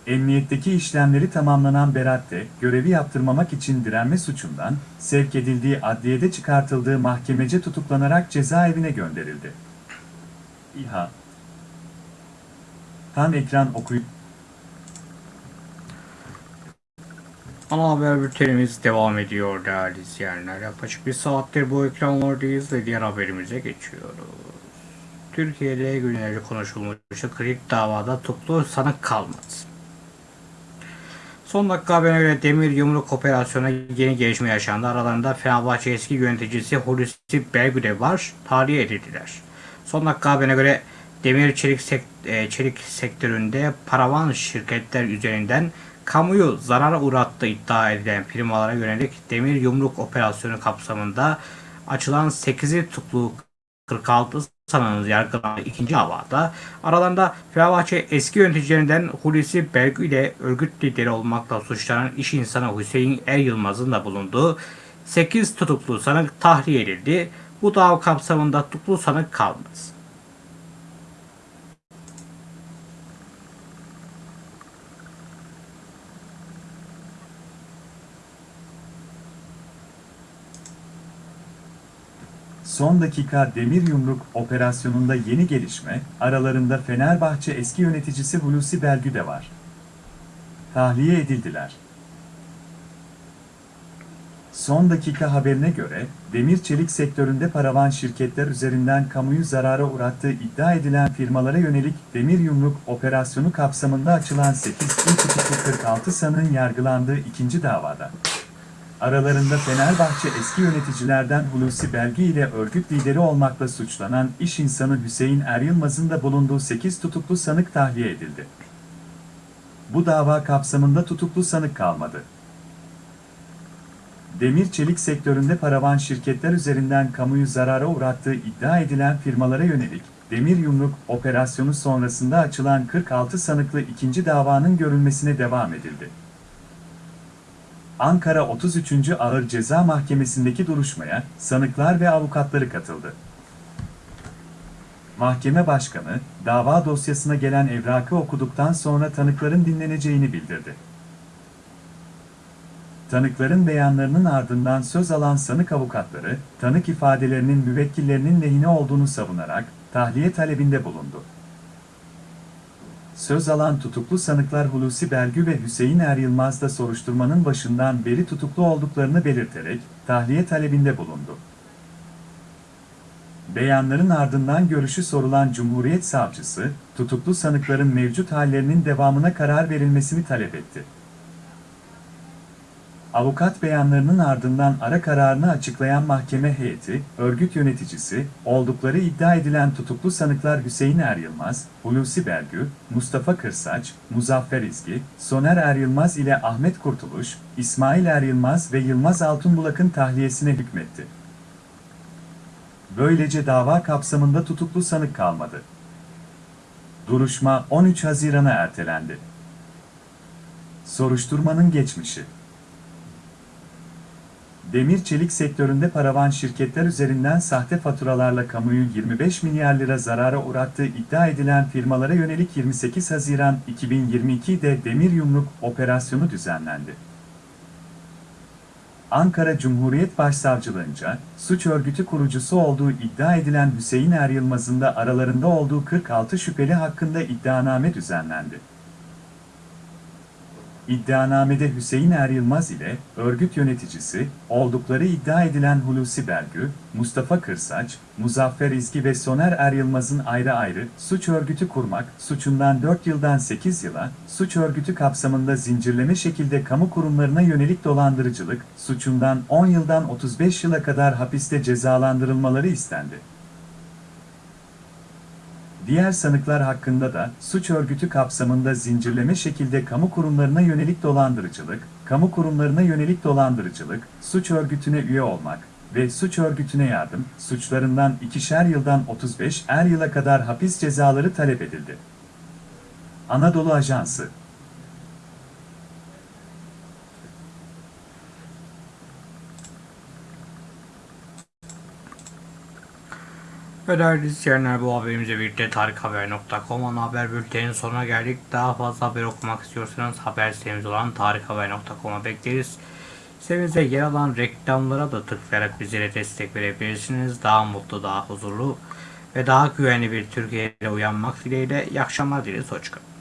Emniyetteki işlemleri tamamlanan Berat de, görevi yaptırmamak için direnme suçundan, sevk edildiği adliyede çıkartıldığı mahkemece tutuklanarak cezaevine gönderildi. İHA Tam ekran okuyup Ana haber bültenimiz devam ediyor değerli izleyenler. Yaklaşık bir saattir bu ekranlardayız ve diğer haberimize geçiyoruz. Türkiye'de günlerce konuşulmuş kritik davada tutuklu sanık kalmadı. Son dakika haberine göre Demir Yumruk Operasyonu yeni gelişme yaşandı. Aralarında Fenerbahçe eski yöneticisi Hulusi Belgüde var. Tahliye edildiler. Son dakika haberine göre demir çelik, sek- e, çelik sektöründe paravan şirketler üzerinden kamuyu zarara uğrattığı iddia edilen firmalara yönelik demir yumruk operasyonu kapsamında açılan 8'i tutuklu 46 sanığın yargılandığı ikinci davada aralarında Fenerbahçe eski yöneticilerinden Hulusi Belgü ile örgüt lideri olmakla suçlanan iş insanı Hüseyin Er Yılmaz'ın da bulunduğu 8 tutuklu sanık tahliye edildi. Bu dava kapsamında tutuklu sanık kalmadı. Son dakika demir yumruk operasyonunda yeni gelişme, aralarında Fenerbahçe eski yöneticisi Hulusi Belgü de var. Tahliye edildiler. Son dakika haberine göre, demir çelik sektöründe paravan şirketler üzerinden kamuyu zarara uğrattığı iddia edilen firmalara yönelik demir yumruk operasyonu kapsamında açılan 8 il tutuklu 46 sanığın yargılandığı ikinci davada. Aralarında Fenerbahçe eski yöneticilerden Hulusi Belgi ile örgüt lideri olmakla suçlanan iş insanı Hüseyin Er Yılmaz'ın da bulunduğu 8 tutuklu sanık tahliye edildi. Bu dava kapsamında tutuklu sanık kalmadı. Demir çelik sektöründe paravan şirketler üzerinden kamuyu zarara uğrattığı iddia edilen firmalara yönelik demir yumruk operasyonu sonrasında açılan 46 sanıklı ikinci davanın görülmesine devam edildi. Ankara 33. Ağır Ceza Mahkemesi'ndeki duruşmaya sanıklar ve avukatları katıldı. Mahkeme başkanı, dava dosyasına gelen evrakı okuduktan sonra tanıkların dinleneceğini bildirdi. Tanıkların beyanlarının ardından söz alan sanık avukatları, tanık ifadelerinin müvekkillerinin lehine olduğunu savunarak tahliye talebinde bulundu. Söz alan tutuklu sanıklar Hulusi Belgü ve Hüseyin Er Yılmaz da soruşturmanın başından beri tutuklu olduklarını belirterek tahliye talebinde bulundu. Beyanların ardından görüşü sorulan Cumhuriyet Savcısı, tutuklu sanıkların mevcut hallerinin devamına karar verilmesini talep etti. Avukat beyanlarının ardından ara kararını açıklayan mahkeme heyeti, örgüt yöneticisi, oldukları iddia edilen tutuklu sanıklar Hüseyin Er Yılmaz, Hulusi Belgü, Mustafa Kırsaç, Muzaffer İzgi, Soner Er Yılmaz ile Ahmet Kurtuluş, İsmail Er Yılmaz ve Yılmaz Altunbulak'ın tahliyesine hükmetti. Böylece dava kapsamında tutuklu sanık kalmadı. Duruşma 13 Haziran'a ertelendi. Soruşturmanın geçmişi Demir çelik sektöründe paravan şirketler üzerinden sahte faturalarla kamuyu 25 milyar lira zarara uğrattığı iddia edilen firmalara yönelik 28 Haziran 2022'de Demir Yumruk operasyonu düzenlendi. Ankara Cumhuriyet Başsavcılığınca, suç örgütü kurucusu olduğu iddia edilen Hüseyin Er Yılmaz'ın da aralarında olduğu 46 şüpheli hakkında iddianame düzenlendi. İddianamede Hüseyin Er Yılmaz ile örgüt yöneticisi, oldukları iddia edilen Hulusi Belgü, Mustafa Kırsaç, Muzaffer İzgi ve Soner Er Yılmaz'ın ayrı ayrı suç örgütü kurmak suçundan 4 yıldan 8 yıla, suç örgütü kapsamında zincirleme şekilde kamu kurumlarına yönelik dolandırıcılık suçundan 10 yıldan 35 yıla kadar hapiste cezalandırılmaları istendi. Diğer sanıklar hakkında da suç örgütü kapsamında zincirleme şekilde kamu kurumlarına yönelik dolandırıcılık, kamu kurumlarına yönelik dolandırıcılık, suç örgütüne üye olmak, ve suç örgütüne yardım suçlarından ikişer yıldan 35 er yıla kadar hapis cezaları talep edildi. Anadolu Ajansı Ve değerli izleyenler bu haberimizle birlikte tarikhaber.com ana haber bültenin sonuna geldik. Daha fazla haber okumak istiyorsanız haber sitemiz olan tarikhaber.com'a bekleriz. Sitemizde yer alan reklamlara da tıklayarak bizlere destek verebilirsiniz. Daha mutlu, daha huzurlu ve daha güvenli bir Türkiye'de uyanmak dileğiyle. İyi akşamlar dileriz. Hoşçakalın.